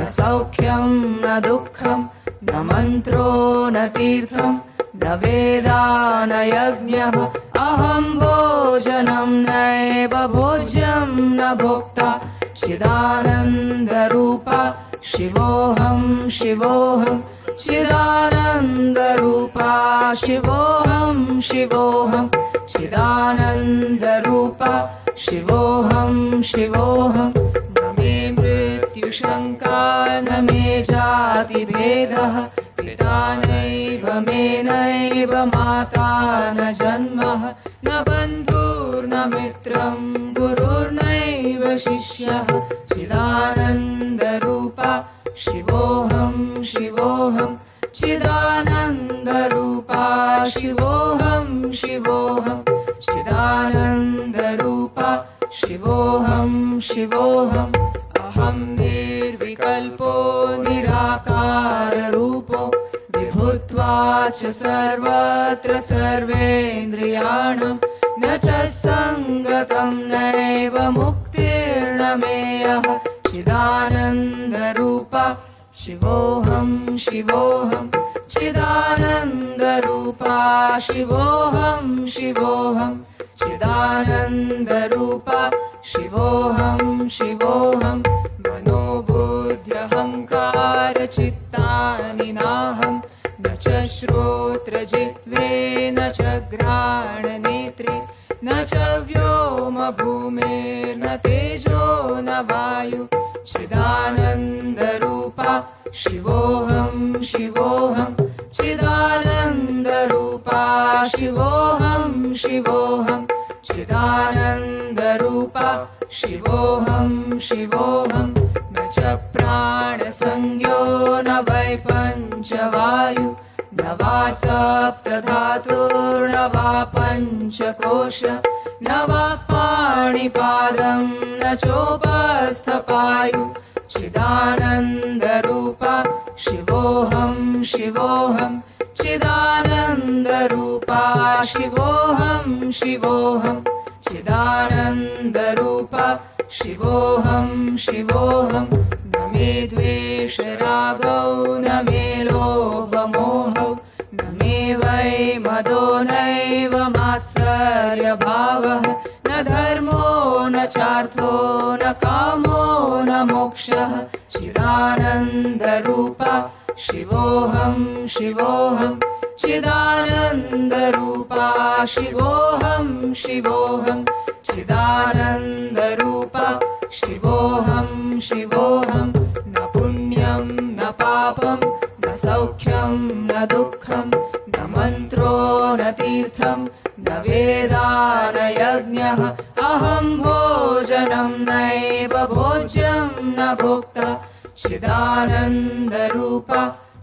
न सौख्यं न दुःखं न मन्त्रो न तीर्थं न वेदा न यज्ञः। अहं भोजनं नैव भोज्यं न भोक्ता। चिदानन्दरूपा शिवोऽहं शिवोऽहं। चिदानन्दरूपा शिवोऽहं शिवोऽहं। चिदानन्दरूपा शिवोऽहं शिवोऽहं। न मे मृत्युशङ्का न मे जातिभेदः पिता नैव मे नैव माता न जन्मः न बन्धुर्न मित्रं गुरुर्नैव शिष्यः। चिदानन्दरूपा शिवोऽहं शिवोऽहं। चिदानन्दरूपा शिवोऽहं शिवोऽहं। चिदानन्दरूपा शिवोऽहं शिवोऽहम् अहं निर्विकल्पो निराकाररूपो विभुत्वा च सर्वत्र सर्वेन्द्रियाणां न च सङ्गतं नैव मुक्तिर्न मेयः चिदानन्दरूपा शिवोऽहं शिवोऽहं चिदानन्दरूपा शिवोऽहं शिवोऽहं चिदानन्दरूपा शिवोऽहं शिवोऽहं मनोबुद्ध्यहङ्कारचित्तानि नाहं न च श्रोत्रजिह्वे न च घ्राणनेत्रे न च व्योमभूमेर्न तेजो न वायु चिदानन्दरूपा शिवोऽहं शिवोऽहं चिदानन्दरूपा शिवोऽहं शिवोऽहं चिदानन्दरूपा शिवोऽहं शिवोऽहं न च प्राणसंज्ञो न वै पञ्चवायु न वा सप्तधातुर्न वा पञ्चकोश। न वा पाणिपादं न चोपस्थपायु। चिदानन्दरूपा शिवोऽहं शिवोऽहं चिदानन्दरूपा शिवोऽहं शिवोऽहं। चिदानन्दरूपा शिवोऽहं शिवोऽहं। न मे द्वेषरागौ न मे लोभमोहौ। न मे वै मदो नैव मात्सर्यभावः। न धर्मो न चार्थो न कामो न मोक्षः। चिदानन्दरूपा शिवोऽहं शिवोऽहं चिदानन्दरूपा शिवोऽहं शिवोऽहं चिदानन्दरूपा शिवोऽहं शिवोऽहं न पुण्यं न पापं न सौख्यं न दुःखं न मन्त्रो न तीर्थं न वेदा न यज्ञः अहं भोजनं नैव भोज्यं न भोक्ता चिदानन्दरूपा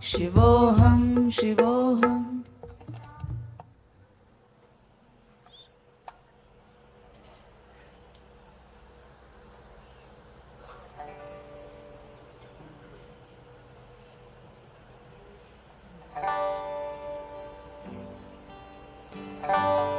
शिवोऽहं शिवोऽहम् है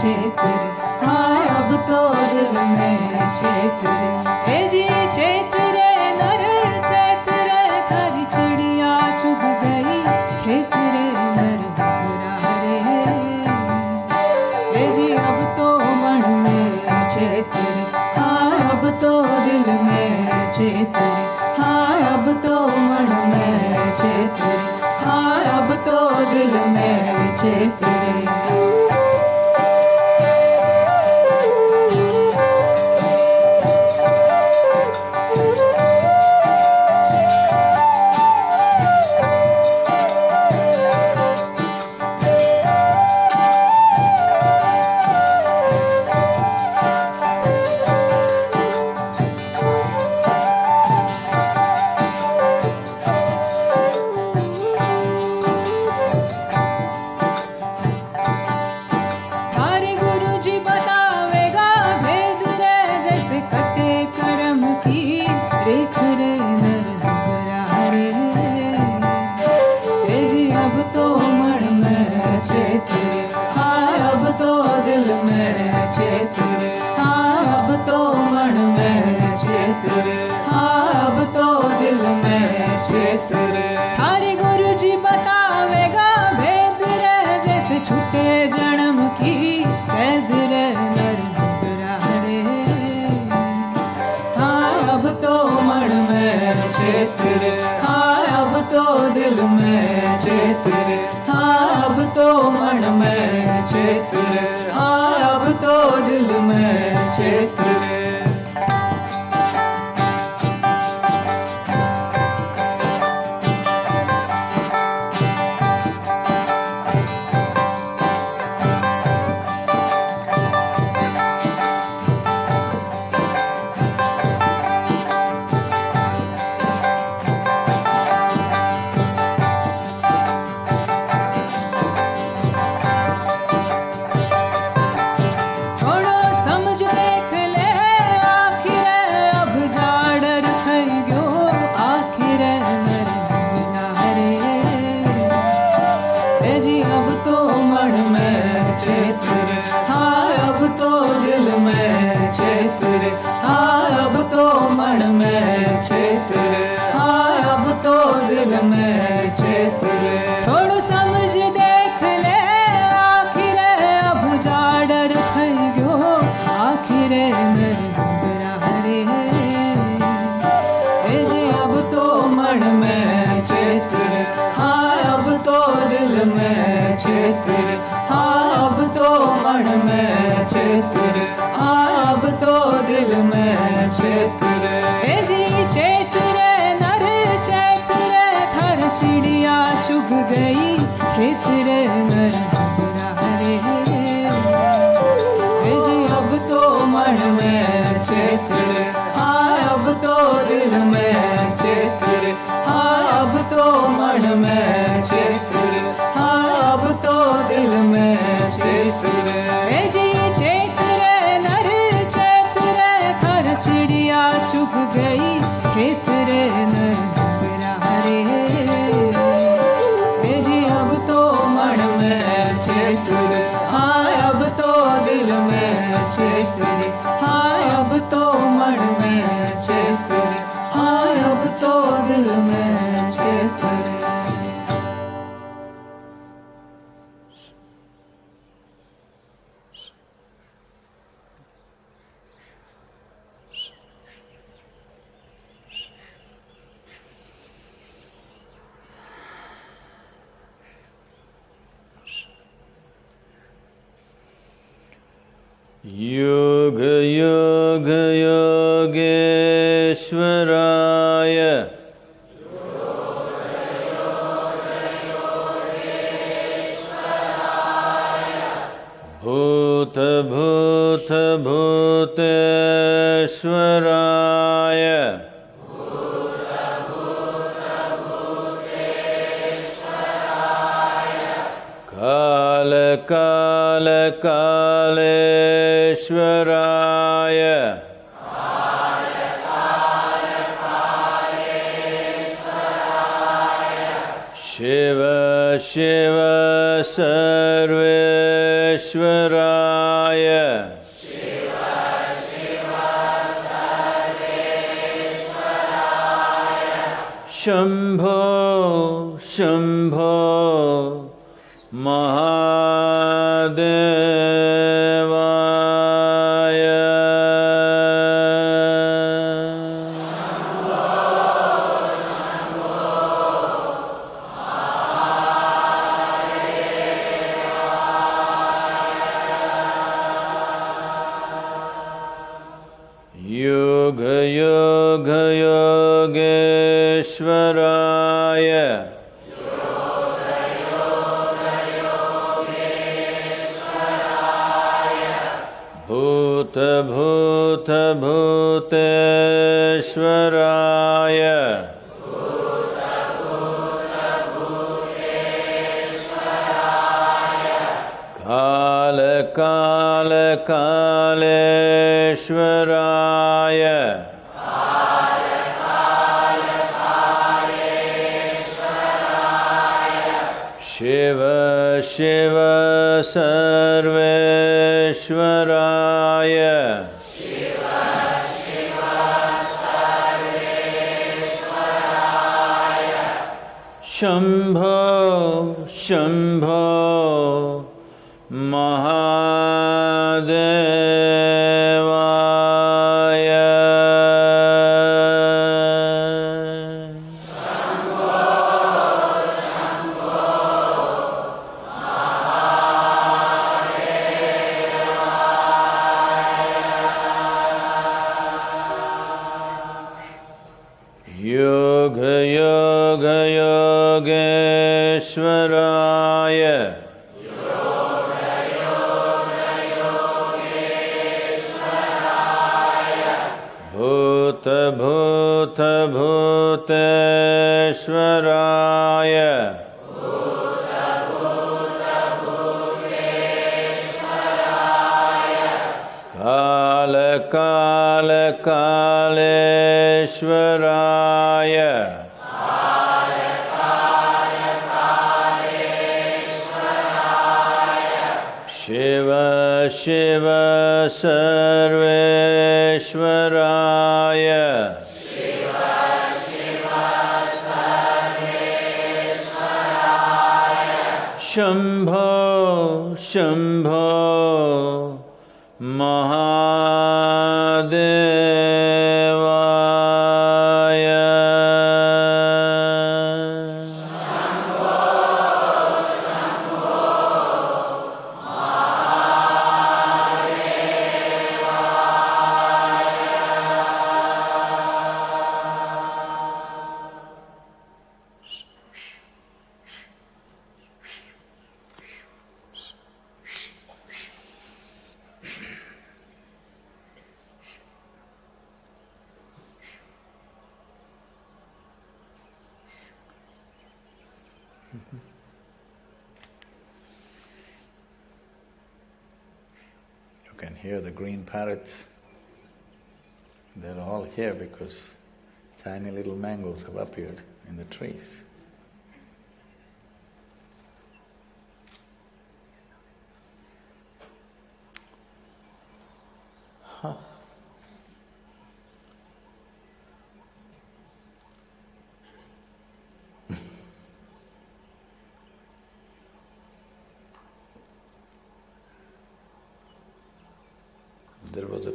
चेत। हाँ अब तो दिल में चेत। रे है जी चेत रे, नर चेत रे हरी चिड़िया चुग गई। खेत रे, नर रे। हे जी अब तो मन में चेत। रे हाँ अब तो दिल में चेत। रे हाँ अब तो मन में चेत। रे हाँ अब तो दिल में चेत। তোমার ম্যাচেতে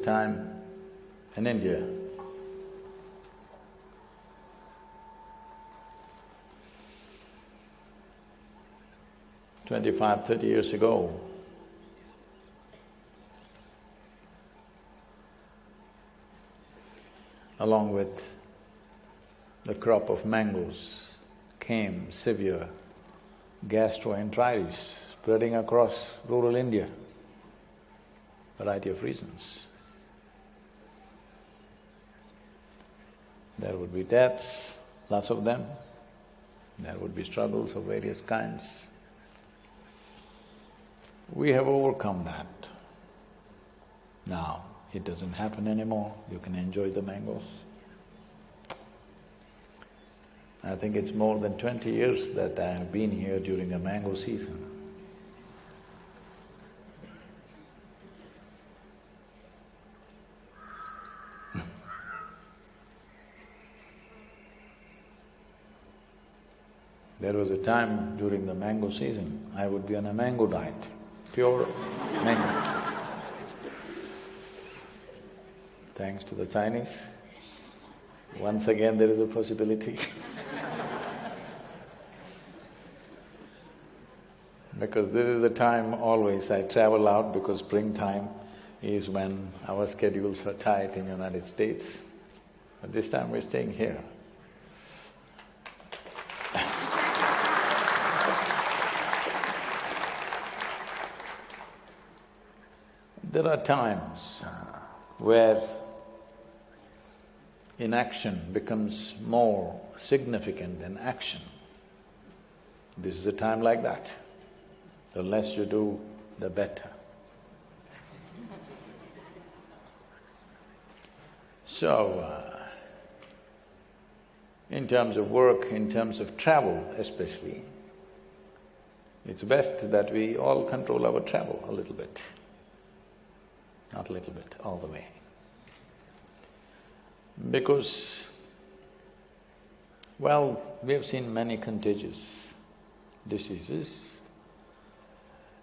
time in India twenty-five, thirty years ago, along with the crop of mangoes came severe gastroenteritis spreading across rural India variety of reasons. There would be deaths, lots of them. There would be struggles of various kinds. We have overcome that. Now, it doesn't happen anymore, you can enjoy the mangoes. I think it's more than twenty years that I have been here during a mango season. There was a time during the mango season, I would be on a mango diet, pure mango. Thanks to the Chinese, once again there is a possibility Because this is the time always I travel out because springtime is when our schedules are tight in the United States. But this time we're staying here. There are times where inaction becomes more significant than action. This is a time like that. The less you do, the better. So, uh, in terms of work, in terms of travel especially, it's best that we all control our travel a little bit. Not a little bit, all the way. Because, well, we have seen many contagious diseases.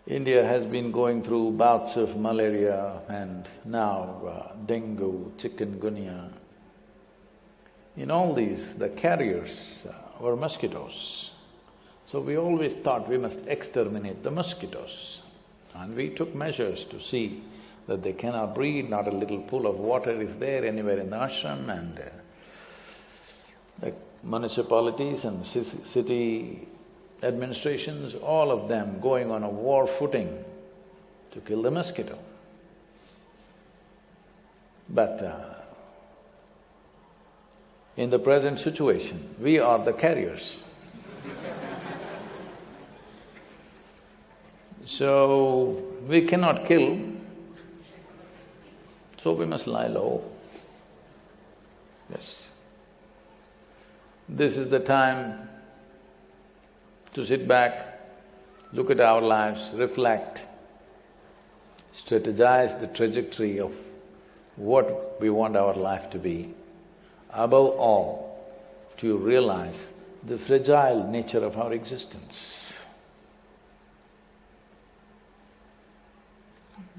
India has been going through bouts of malaria and now uh, dengue, chikungunya. In all these, the carriers uh, were mosquitoes. So we always thought we must exterminate the mosquitoes. And we took measures to see that they cannot breed, not a little pool of water is there anywhere in the ashram and uh, the municipalities and city administrations, all of them going on a war footing to kill the mosquito. But uh, in the present situation, we are the carriers. so, we cannot kill, So we must lie low. Yes. This is the time to sit back, look at our lives, reflect, strategize the trajectory of what we want our life to be. Above all, to realize the fragile nature of our existence.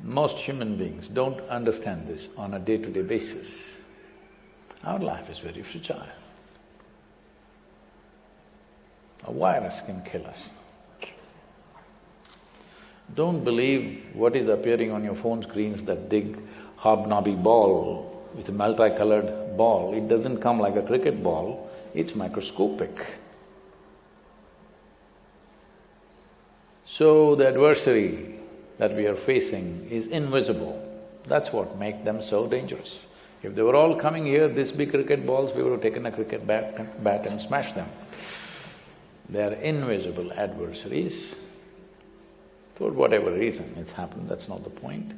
Most human beings don't understand this on a day-to-day basis. Our life is very fragile. A virus can kill us. Don't believe what is appearing on your phone screens, that big hobnobby ball with a multicolored ball. It doesn't come like a cricket ball, it's microscopic. So the adversary that we are facing is invisible. That's what makes them so dangerous. If they were all coming here, this big cricket balls, we would have taken a cricket bat, bat and smashed them. They are invisible adversaries. For whatever reason it's happened, that's not the point.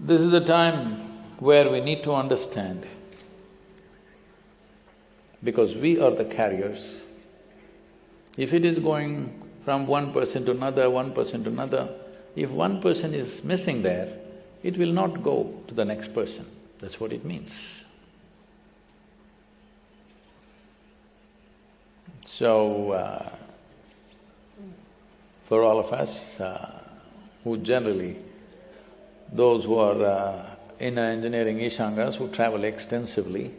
This is a time where we need to understand because we are the carriers. If it is going from one person to another, one person to another, if one person is missing there, it will not go to the next person. That's what it means. So, uh, for all of us uh, who generally, those who are uh, in engineering Ishangas who travel extensively,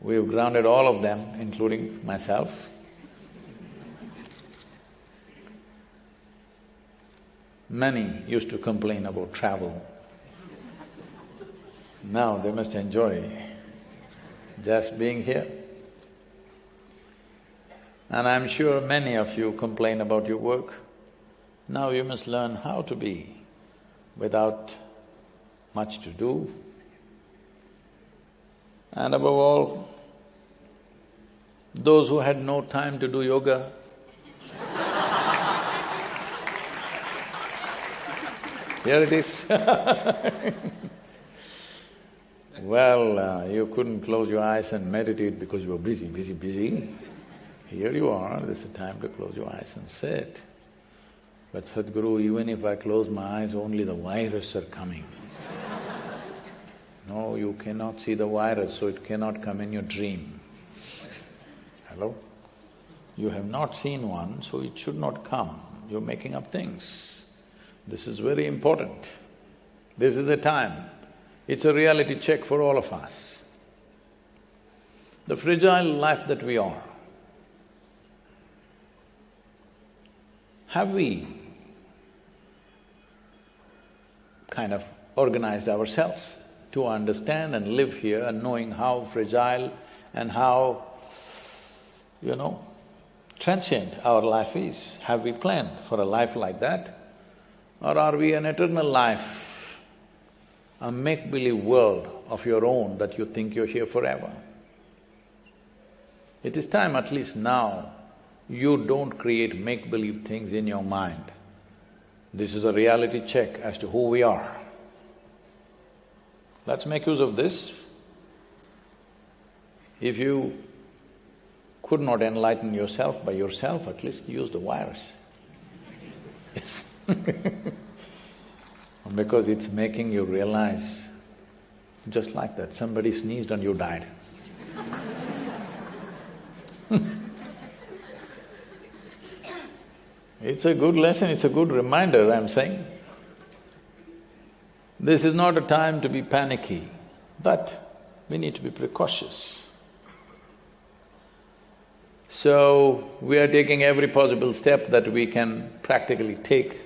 we've grounded all of them, including myself. Many used to complain about travel. Now they must enjoy just being here. And I'm sure many of you complain about your work. Now you must learn how to be without much to do. And above all, those who had no time to do yoga, here it is Well, uh, you couldn't close your eyes and meditate because you were busy, busy, busy. Here you are, this is the time to close your eyes and sit. But Sadhguru, even if I close my eyes, only the virus are coming. no, you cannot see the virus, so it cannot come in your dream. Hello? You have not seen one, so it should not come. You're making up things. This is very important. This is a time. It's a reality check for all of us. The fragile life that we are, have we kind of organized ourselves to understand and live here and knowing how fragile and how, you know, transient our life is. Have we planned for a life like that? Or are we an eternal life, a make-believe world of your own that you think you're here forever? It is time, at least now, you don't create make-believe things in your mind. This is a reality check as to who we are. Let's make use of this. If you could not enlighten yourself by yourself, at least use the virus. Yes Because it's making you realize, just like that, somebody sneezed and you died. It's a good lesson, it's a good reminder, I'm saying. This is not a time to be panicky, but we need to be precautious. So, we are taking every possible step that we can practically take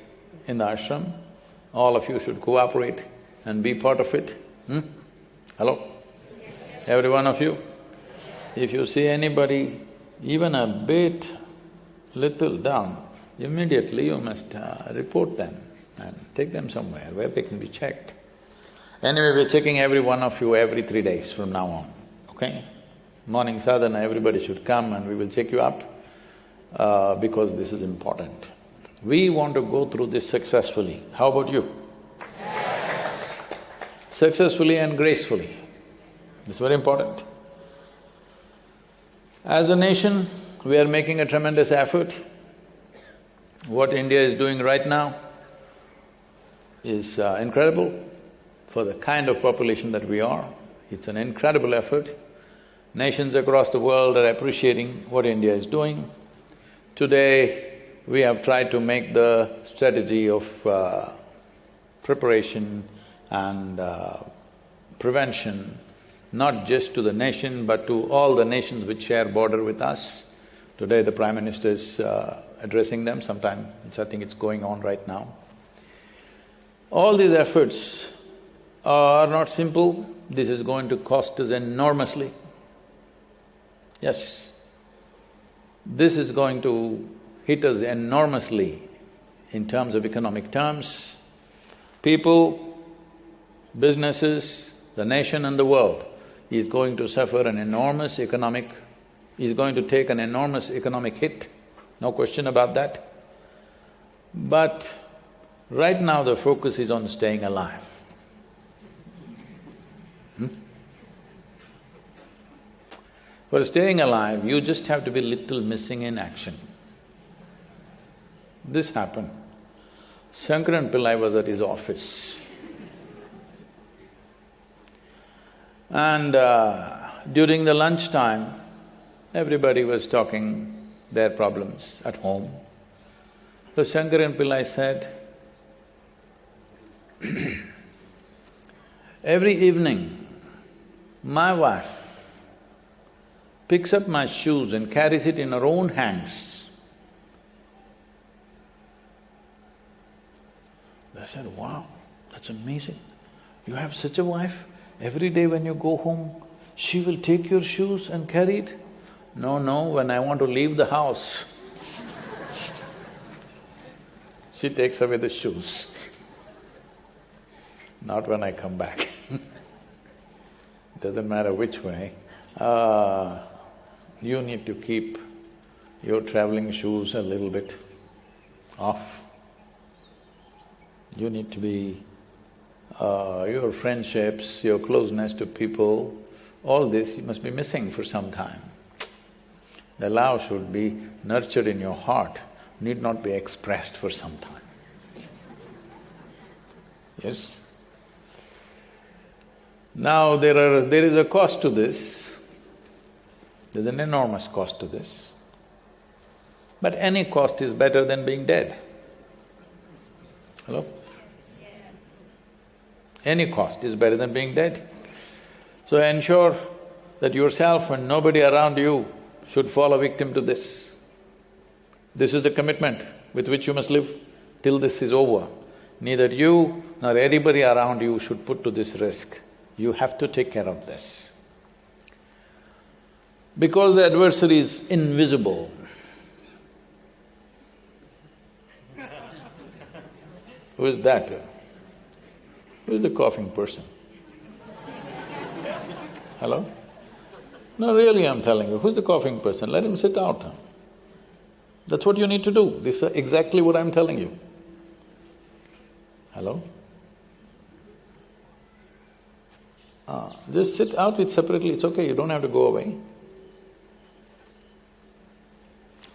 in the ashram. All of you should cooperate and be part of it. Hmm? Hello? Every one of you? If you see anybody even a bit little down, immediately you must uh, report them and take them somewhere where they can be checked. Anyway, we're checking every one of you every three days from now on, okay? Morning sadhana, everybody should come and we will check you up uh, because this is important. We want to go through this successfully. How about you? successfully and gracefully. It's very important. As a nation, we are making a tremendous effort. What India is doing right now is uh, incredible for the kind of population that we are. It's an incredible effort. Nations across the world are appreciating what India is doing. Today, we have tried to make the strategy of uh, preparation and uh, prevention not just to the nation but to all the nations which share border with us. Today the Prime Minister is uh, addressing them, sometime I think it's going on right now. All these efforts are not simple, this is going to cost us enormously. Yes, this is going to hit us enormously in terms of economic terms. People, businesses, the nation and the world is going to suffer an enormous economic… is going to take an enormous economic hit, no question about that. But right now the focus is on staying alive. Hmm? For staying alive, you just have to be little missing in action. This happened. Shankaran Pillai was at his office. And uh, during the lunchtime, everybody was talking their problems at home. So Shankaran Pillai said, every evening, my wife picks up my shoes and carries it in her own hands. I said, wow, that's amazing. You have such a wife? Every day when you go home, she will take your shoes and carry it? No, no, when I want to leave the house, she takes away the shoes. Not when I come back. Doesn't matter which way. Uh, you need to keep your traveling shoes a little bit off. You need to be uh, your friendships, your closeness to people, all this you must be missing for some time. The love should be nurtured in your heart, need not be expressed for some time. Yes? Now there are… there is a cost to this, there's an enormous cost to this. But any cost is better than being dead. Hello? Any cost is better than being dead. So ensure that yourself and nobody around you should fall a victim to this. This is the commitment with which you must live till this is over. Neither you nor anybody around you should put to this risk. You have to take care of this. Because the adversary is invisible, who is that? Who's the coughing person? Hello? No, really I'm telling you, who's the coughing person? Let him sit out. That's what you need to do. This is exactly what I'm telling you. Hello? Ah, just sit out it separately, it's okay, you don't have to go away.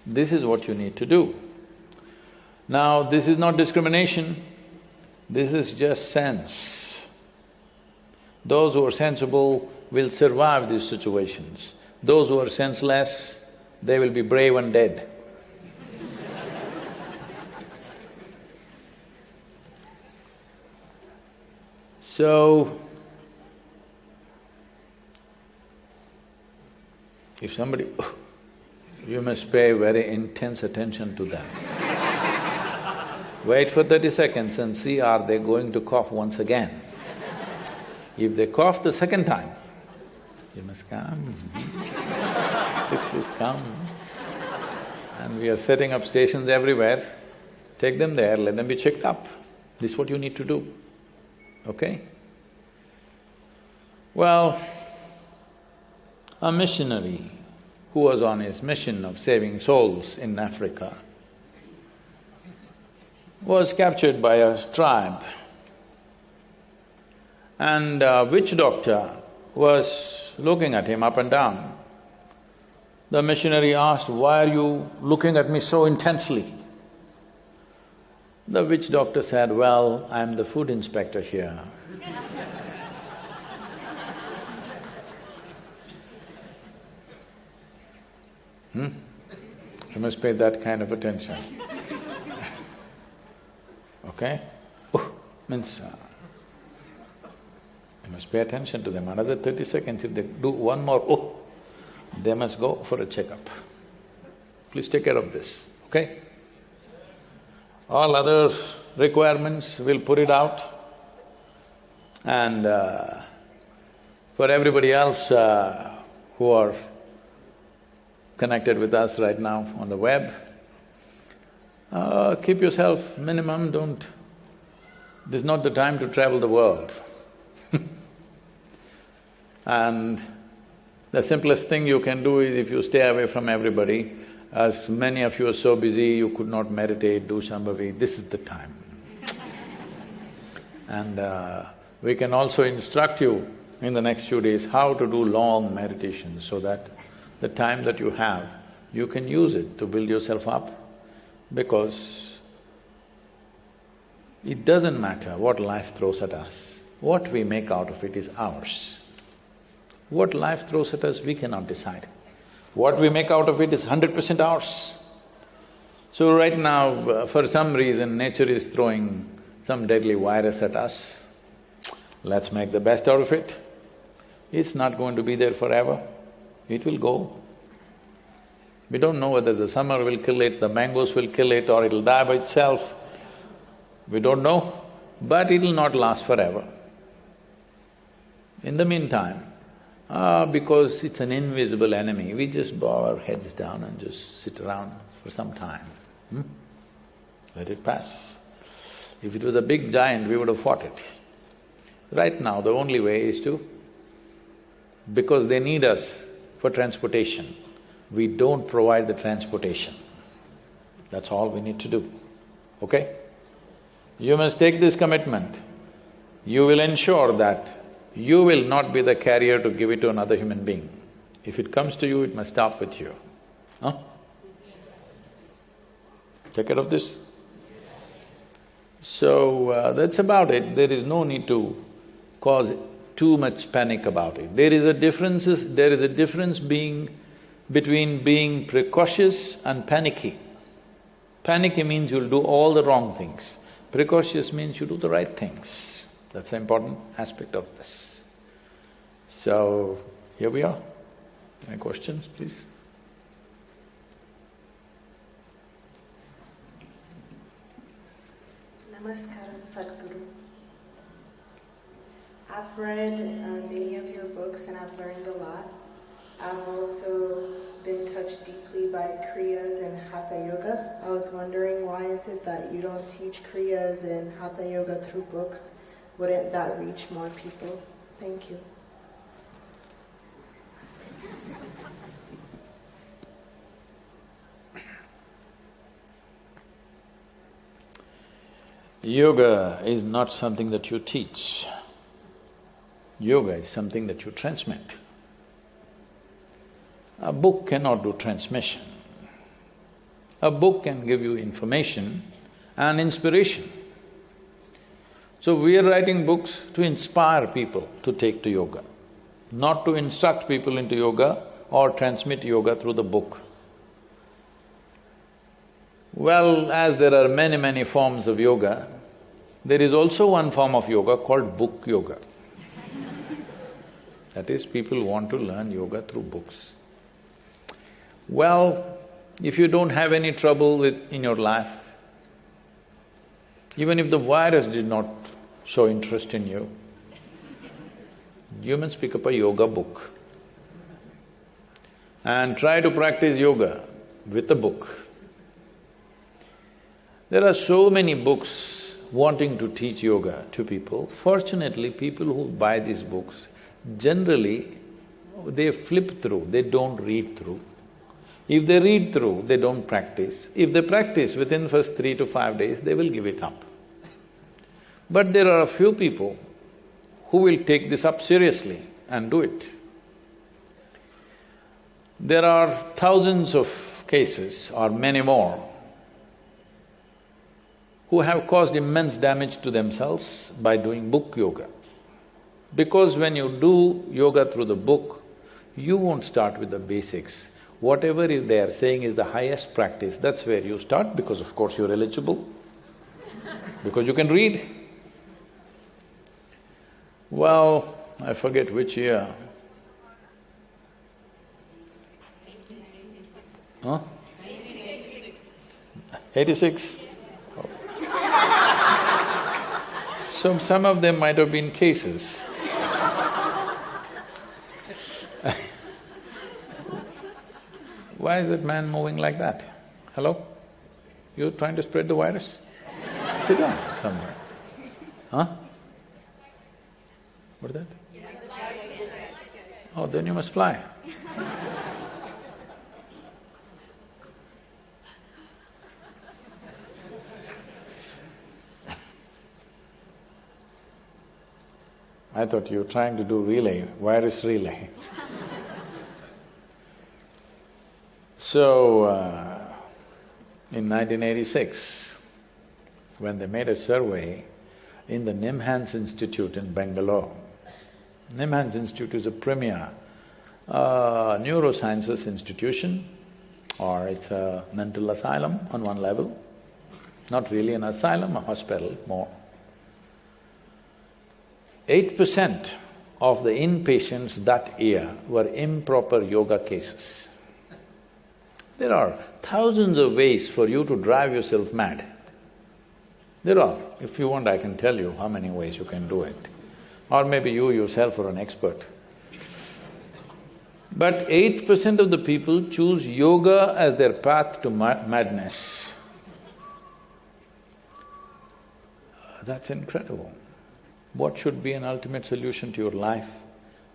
This is what you need to do. Now, this is not discrimination, this is just sense. Those who are sensible will survive these situations. Those who are senseless, they will be brave and dead. so, if somebody… you must pay very intense attention to them. Wait for thirty seconds and see are they going to cough once again. If they cough the second time, you must come, please, please come. And we are setting up stations everywhere, take them there, let them be checked up. This is what you need to do, okay? Well, a missionary who was on his mission of saving souls in Africa was captured by a tribe and a witch doctor was looking at him up and down. The missionary asked, why are you looking at me so intensely? The witch doctor said, well, I'm the food inspector here. hmm? You must pay that kind of attention. Okay? Means uh, you must pay attention to them. Another thirty seconds, if they do one more oh, they must go for a checkup. Please take care of this, okay? All other requirements, we'll put it out. And uh, for everybody else uh, who are connected with us right now on the web, uh, keep yourself minimum, don't… This is not the time to travel the world and the simplest thing you can do is if you stay away from everybody, as many of you are so busy, you could not meditate, do Shambhavi, this is the time. and uh, we can also instruct you in the next few days how to do long meditations so that the time that you have, you can use it to build yourself up because it doesn't matter what life throws at us, what we make out of it is ours. What life throws at us, we cannot decide. What we make out of it is hundred percent ours. So right now, uh, for some reason, nature is throwing some deadly virus at us. Let's make the best out of it. It's not going to be there forever, it will go. We don't know whether the summer will kill it, the mangoes will kill it or it'll die by itself. We don't know, but it'll not last forever. In the meantime, Ah, because it's an invisible enemy, we just bow our heads down and just sit around for some time. Hmm? Let it pass. If it was a big giant, we would have fought it. Right now, the only way is to… because they need us for transportation, we don't provide the transportation. That's all we need to do, okay? You must take this commitment. You will ensure that you will not be the carrier to give it to another human being. If it comes to you, it must stop with you. Huh? Take care of this. So, uh, that's about it. There is no need to cause too much panic about it. There is a differences… there is a difference being… between being precautious and panicky. Panicky means you'll do all the wrong things. Precautious means you do the right things. That's the important aspect of this. So, here we are. Any questions, please? Namaskaram, Sadhguru. I've read uh, many of your books and I've learned a lot. I've also been touched deeply by Kriyas and Hatha Yoga. I was wondering why is it that you don't teach Kriyas and Hatha Yoga through books wouldn't that reach more people? Thank you. Yoga is not something that you teach. Yoga is something that you transmit. A book cannot do transmission. A book can give you information and inspiration. So we are writing books to inspire people to take to yoga, not to instruct people into yoga or transmit yoga through the book. Well, as there are many, many forms of yoga, there is also one form of yoga called book yoga. that is, people want to learn yoga through books. Well, if you don't have any trouble with… in your life, even if the virus did not show interest in you, you must pick up a yoga book and try to practice yoga with a book. There are so many books wanting to teach yoga to people. Fortunately, people who buy these books, generally, they flip through, they don't read through. If they read through, they don't practice. If they practice within first three to five days, they will give it up. But there are a few people who will take this up seriously and do it. There are thousands of cases or many more who have caused immense damage to themselves by doing book yoga. Because when you do yoga through the book, you won't start with the basics. Whatever is they are saying is the highest practice, that's where you start because of course you're eligible, because you can read. Well, I forget which year. Huh? Eighty-six? So some of them might have been cases. Why is that man moving like that? Hello? You're trying to spread the virus? Sit down somewhere. Huh? What's that? Oh, then you must fly. I thought you were trying to do relay, virus relay. So, uh, in 1986, when they made a survey in the Nimhans Institute in Bangalore, Nimhans Institute is a premier uh, neurosciences institution or it's a mental asylum on one level, not really an asylum, a hospital more. Eight percent of the inpatients that year were improper yoga cases. There are thousands of ways for you to drive yourself mad. There are. If you want, I can tell you how many ways you can do it. Or maybe you yourself are an expert. But eight percent of the people choose yoga as their path to ma madness. That's incredible what should be an ultimate solution to your life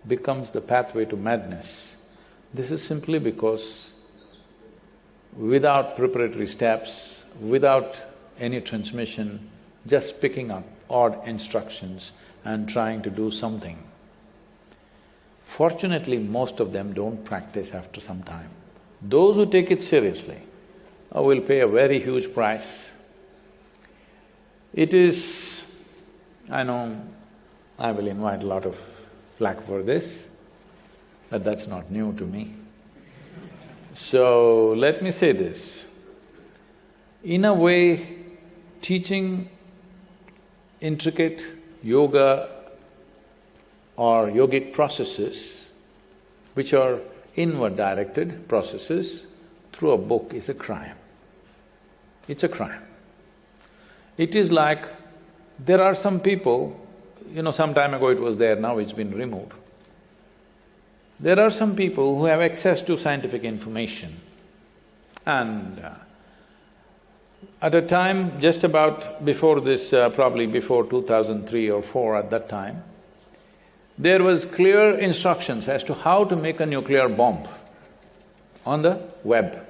becomes the pathway to madness. This is simply because without preparatory steps, without any transmission, just picking up odd instructions and trying to do something. Fortunately, most of them don't practice after some time. Those who take it seriously uh, will pay a very huge price. It is I know I will invite a lot of flack for this, but that's not new to me. So, let me say this. In a way, teaching intricate yoga or yogic processes, which are inward-directed processes, through a book is a crime. It's a crime. It is like there are some people, you know, some time ago it was there, now it's been removed. There are some people who have access to scientific information and uh, at a time just about before this, uh, probably before 2003 or 4 at that time, there was clear instructions as to how to make a nuclear bomb on the web,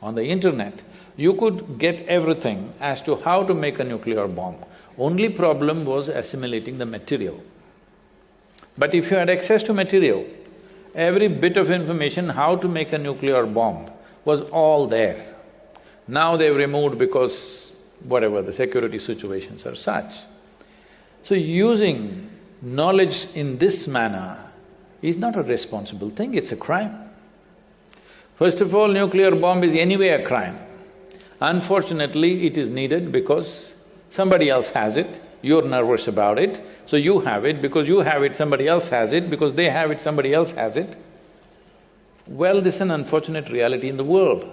on the internet. You could get everything as to how to make a nuclear bomb. Only problem was assimilating the material. But if you had access to material, every bit of information how to make a nuclear bomb was all there. Now they've removed because whatever, the security situations are such. So using knowledge in this manner is not a responsible thing, it's a crime. First of all, nuclear bomb is anyway a crime. Unfortunately, it is needed because somebody else has it, you're nervous about it, so you have it, because you have it, somebody else has it, because they have it, somebody else has it. Well, this is an unfortunate reality in the world,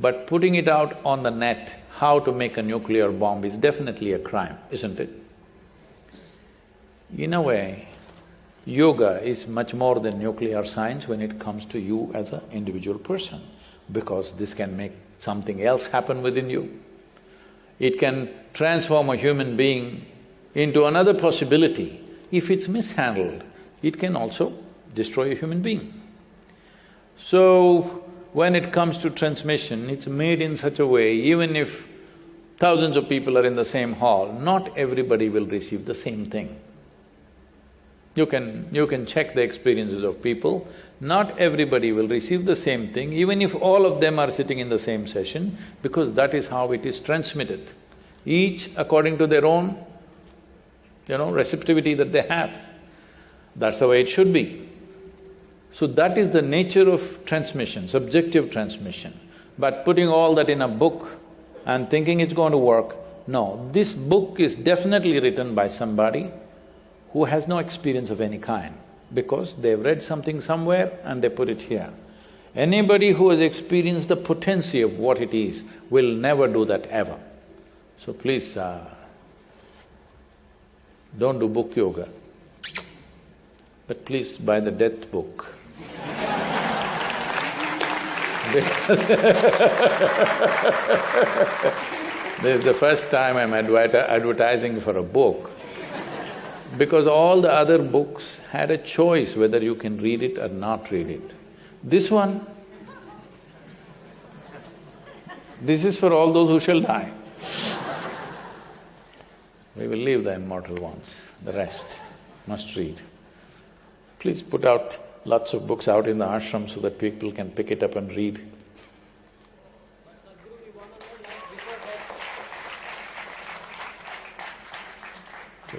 but putting it out on the net, how to make a nuclear bomb is definitely a crime, isn't it? In a way, yoga is much more than nuclear science when it comes to you as an individual person, because this can make something else happen within you. It can transform a human being into another possibility. If it's mishandled, it can also destroy a human being. So, when it comes to transmission, it's made in such a way, even if thousands of people are in the same hall, not everybody will receive the same thing. You can… you can check the experiences of people. Not everybody will receive the same thing, even if all of them are sitting in the same session, because that is how it is transmitted. Each according to their own, you know, receptivity that they have. That's the way it should be. So that is the nature of transmission, subjective transmission. But putting all that in a book and thinking it's going to work, no, this book is definitely written by somebody who has no experience of any kind because they've read something somewhere and they put it here. Anybody who has experienced the potency of what it is will never do that ever. So please, uh, don't do book yoga, but please buy the death book. Because this is the first time I'm advertising for a book because all the other books had a choice whether you can read it or not read it. This one, this is for all those who shall die. We will leave the immortal ones, the rest must read. Please put out lots of books out in the ashram so that people can pick it up and read.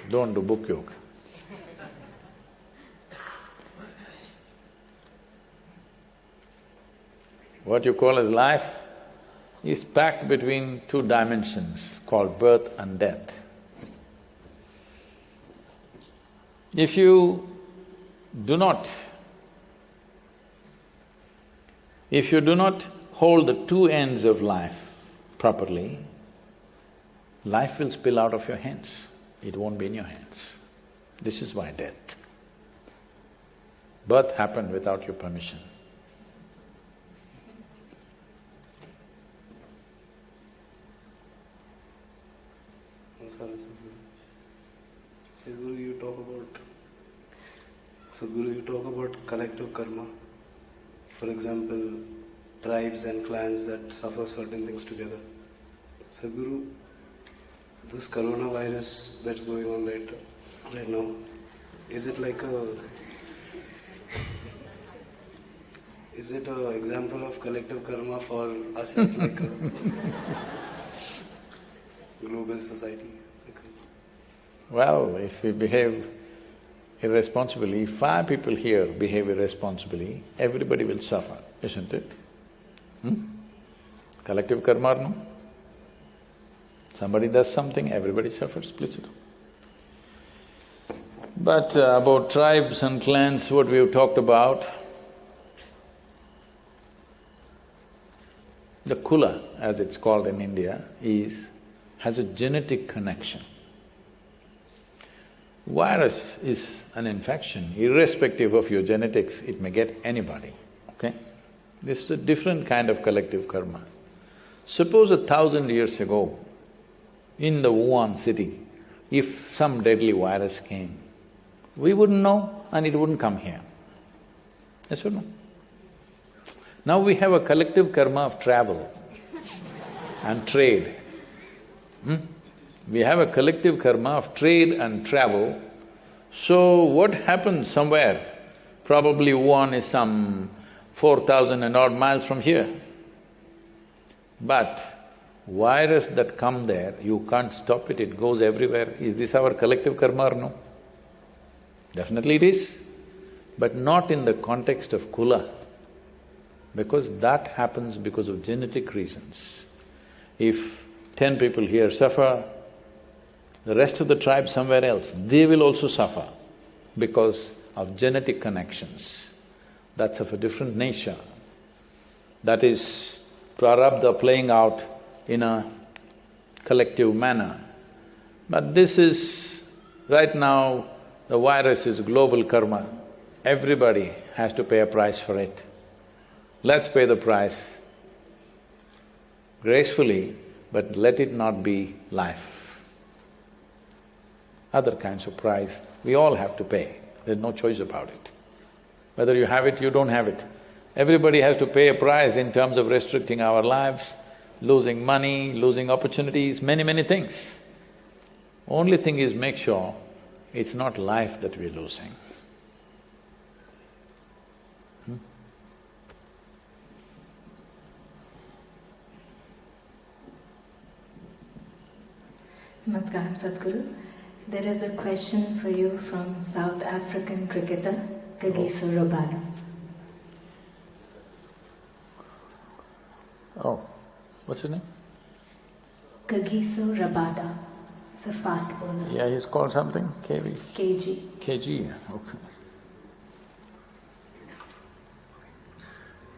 Don't do book yoga. What you call as life is packed between two dimensions called birth and death. If you do not, if you do not hold the two ends of life properly, life will spill out of your hands it won't be in your hands. This is why death. Birth happened without your permission. Sadhguru. you talk about… Sadhguru, you talk about collective karma. For example, tribes and clans that suffer certain things together. Sadhguru, this coronavirus that's going on right, right now, is it like a is it an example of collective karma for us as like a global society? Well, if we behave irresponsibly, five people here behave irresponsibly, everybody will suffer, isn't it? Hmm? Collective karma no? Somebody does something, everybody suffers, do. But uh, about tribes and clans, what we've talked about, the kula, as it's called in India, is… has a genetic connection. Virus is an infection, irrespective of your genetics, it may get anybody, okay? This is a different kind of collective karma. Suppose a thousand years ago, in the Wuhan city, if some deadly virus came, we wouldn't know and it wouldn't come here. Yes or no? Now we have a collective karma of travel and trade. Hmm? We have a collective karma of trade and travel. So what happens somewhere? Probably Wuhan is some four thousand and odd miles from here. But virus that come there, you can't stop it, it goes everywhere. Is this our collective karma or no? Definitely it is, but not in the context of kula, because that happens because of genetic reasons. If ten people here suffer, the rest of the tribe somewhere else, they will also suffer because of genetic connections. That's of a different nature. That is prarabdha playing out in a collective manner. But this is… right now, the virus is global karma. Everybody has to pay a price for it. Let's pay the price gracefully, but let it not be life. Other kinds of price, we all have to pay, there's no choice about it. Whether you have it, you don't have it. Everybody has to pay a price in terms of restricting our lives, losing money, losing opportunities, many, many things. Only thing is make sure It's not life that we're losing. Hmm? Namaskaram Sadhguru. There is a question for you from South African cricketer Kagiso Rabada. Oh, what's his name? Kagiso Rabada, the fast bowler. Yeah, he's called something, KV? KG. KG, okay.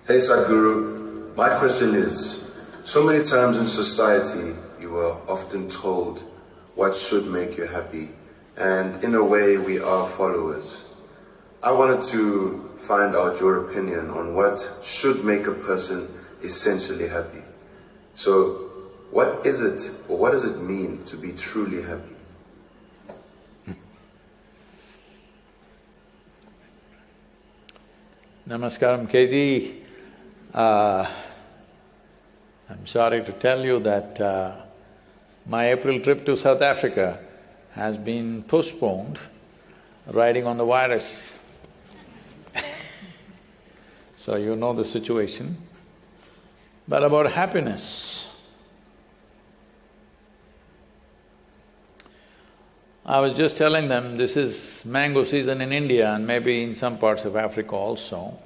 Hey Sadhguru, my question is, so many times in society you are often told what should make you happy, and in a way we are followers. I wanted to find out your opinion on what should make a person essentially happy. So, what is it, or what does it mean to be truly happy? Namaskaram, KG. Uh, I'm sorry to tell you that uh, my April trip to South Africa has been postponed, riding on the virus. so you know the situation. But about happiness, I was just telling them this is mango season in India and maybe in some parts of Africa also,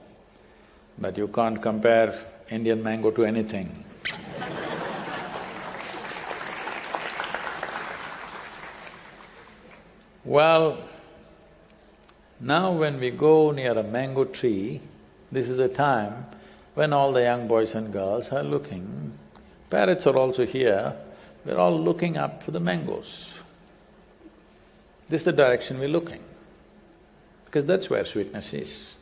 but you can't compare Indian mango to anything. Well, now when we go near a mango tree, this is a time when all the young boys and girls are looking, parrots are also here, we're all looking up for the mangoes. This is the direction we're looking, because that's where sweetness is.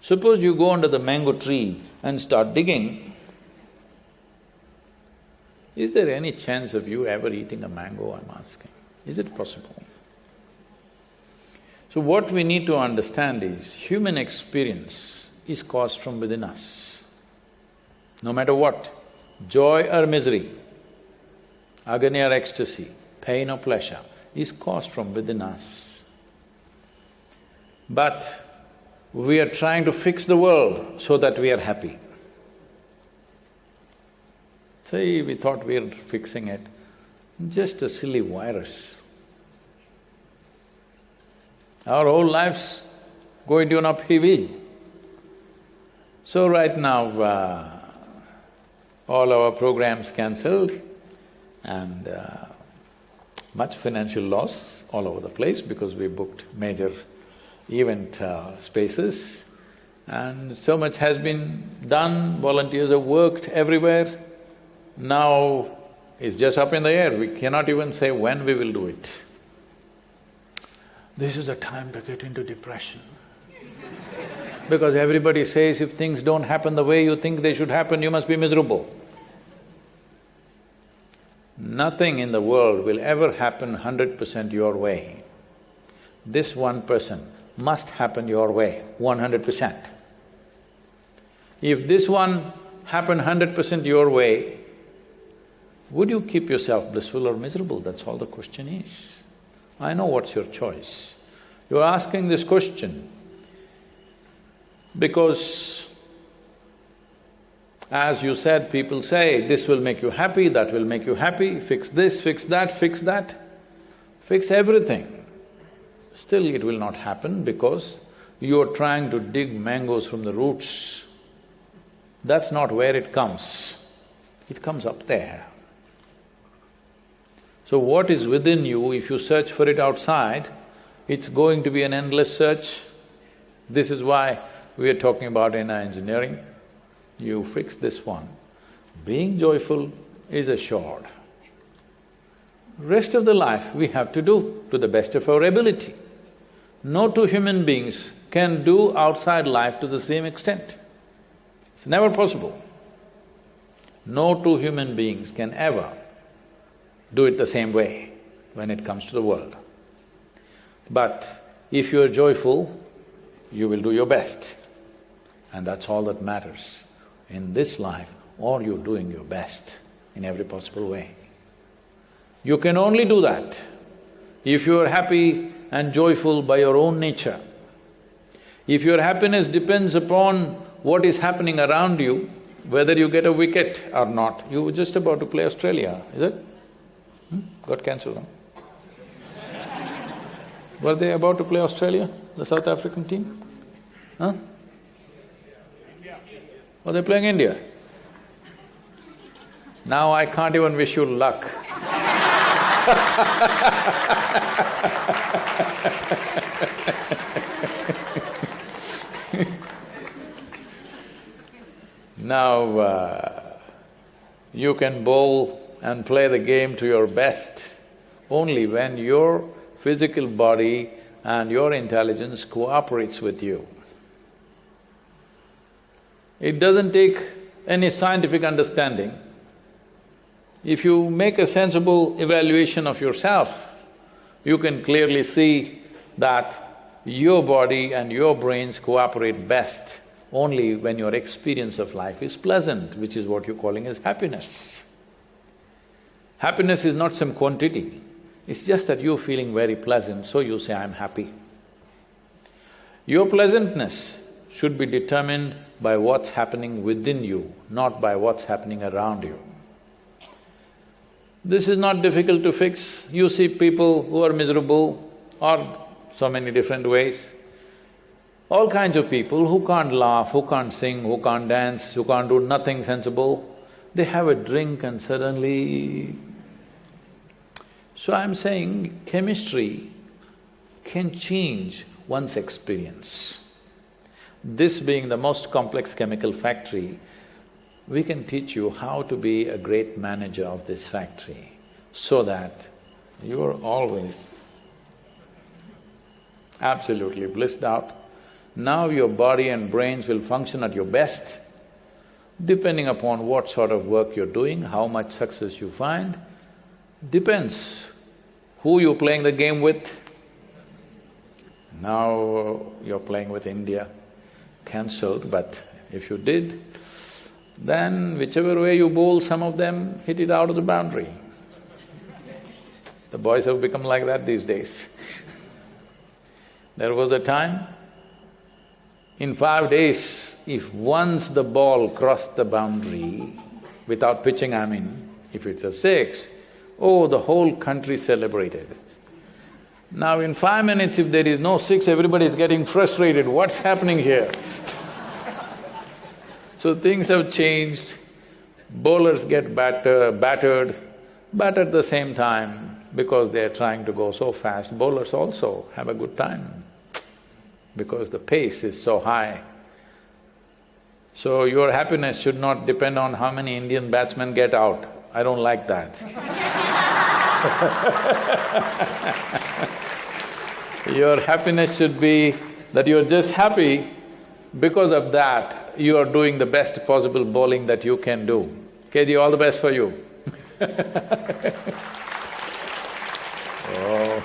Suppose you go under the mango tree and start digging, is there any chance of you ever eating a mango, I'm asking? Is it possible? So what we need to understand is, human experience is caused from within us. No matter what, joy or misery, agony or ecstasy, pain or pleasure, is caused from within us. But we are trying to fix the world so that we are happy. Say, we thought we are fixing it, just a silly virus. Our whole lives go into an upheaval. So right now, uh, all our programs cancelled and uh, much financial loss all over the place because we booked major event uh, spaces and so much has been done, volunteers have worked everywhere. Now it's just up in the air, we cannot even say when we will do it. This is the time to get into depression. because everybody says if things don't happen the way you think they should happen, you must be miserable. Nothing in the world will ever happen hundred percent your way. This one person must happen your way, one hundred percent. If this one happened hundred percent your way, would you keep yourself blissful or miserable? That's all the question is. I know what's your choice. You're asking this question because as you said, people say, this will make you happy, that will make you happy, fix this, fix that, fix that, fix everything. Still it will not happen because you're trying to dig mangoes from the roots. That's not where it comes, it comes up there. So what is within you, if you search for it outside, it's going to be an endless search. This is why we are talking about inner engineering you fix this one, being joyful is assured. Rest of the life we have to do to the best of our ability. No two human beings can do outside life to the same extent. It's never possible. No two human beings can ever do it the same way when it comes to the world. But if you are joyful, you will do your best, and that's all that matters in this life or you're doing your best in every possible way. You can only do that if you're happy and joyful by your own nature. If your happiness depends upon what is happening around you, whether you get a wicket or not, you were just about to play Australia, is it? Hmm? Got cancelled, huh? Were they about to play Australia, the South African team? Huh? Oh, they're playing India. Now I can't even wish you luck. now, uh, you can bowl and play the game to your best only when your physical body and your intelligence cooperates with you. It doesn't take any scientific understanding. If you make a sensible evaluation of yourself, you can clearly see that your body and your brains cooperate best only when your experience of life is pleasant, which is what you're calling as happiness. Happiness is not some quantity, it's just that you're feeling very pleasant, so you say, I'm happy. Your pleasantness should be determined by what's happening within you, not by what's happening around you. This is not difficult to fix. You see people who are miserable or so many different ways. All kinds of people who can't laugh, who can't sing, who can't dance, who can't do nothing sensible, they have a drink and suddenly… So I'm saying chemistry can change one's experience. This being the most complex chemical factory, we can teach you how to be a great manager of this factory so that you are always absolutely blissed out. Now your body and brains will function at your best, depending upon what sort of work you're doing, how much success you find, depends who you're playing the game with. Now uh, you're playing with India, cancelled, but if you did, then whichever way you bowl, some of them hit it out of the boundary. The boys have become like that these days. there was a time, in five days, if once the ball crossed the boundary, without pitching I mean, if it's a six, oh, the whole country celebrated. Now in five minutes, if there is no six, everybody is getting frustrated, what's happening here? so things have changed, bowlers get batter, battered, but at the same time, because they are trying to go so fast, bowlers also have a good time because the pace is so high. So your happiness should not depend on how many Indian batsmen get out. I don't like that Your happiness should be that you're just happy, because of that, you are doing the best possible bowling that you can do. KG, all the best for you Oh,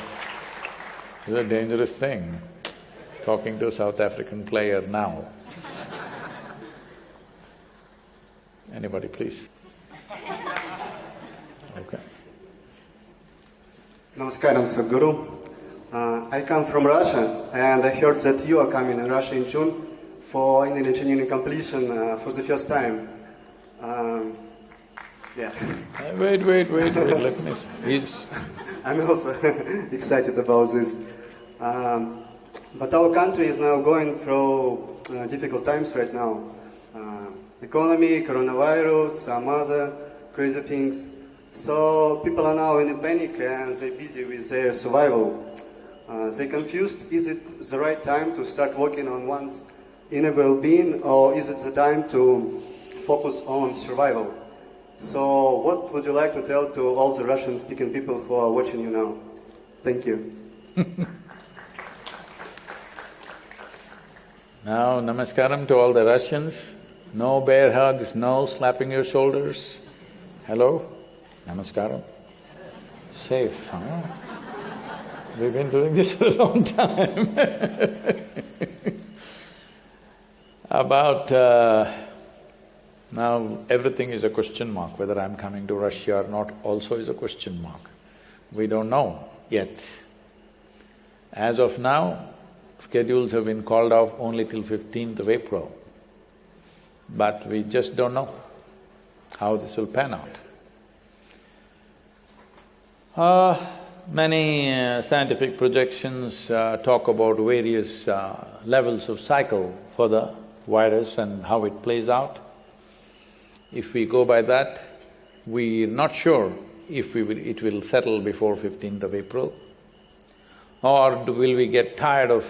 it's a dangerous thing, talking to a South African player now. Anybody, please? Okay. Namaskaram, Sadhguru. Uh, I come from Russia, and I heard that you are coming in Russia in June for inner engineering completion uh, for the first time. Um, yeah. Uh, wait, wait, wait, wait, let me… Yes. I'm also excited about this. Um, but our country is now going through uh, difficult times right now. Uh, economy, coronavirus, some other crazy things. So people are now in a panic and they're busy with their survival. Uh, they're confused, is it the right time to start working on one's inner well-being or is it the time to focus on survival? So what would you like to tell to all the Russian-speaking people who are watching you now? Thank you. now, namaskaram to all the Russians. No bear hugs, no slapping your shoulders. Hello, namaskaram. Safe, huh? We've been doing this for a long time About… Uh, now everything is a question mark, whether I'm coming to Russia or not also is a question mark. We don't know yet. As of now, schedules have been called off only till fifteenth of April. But we just don't know how this will pan out. Uh, many uh, scientific projections uh, talk about various uh, levels of cycle for the virus and how it plays out. If we go by that, we're not sure if we will, it will settle before 15th of April. Or will we get tired of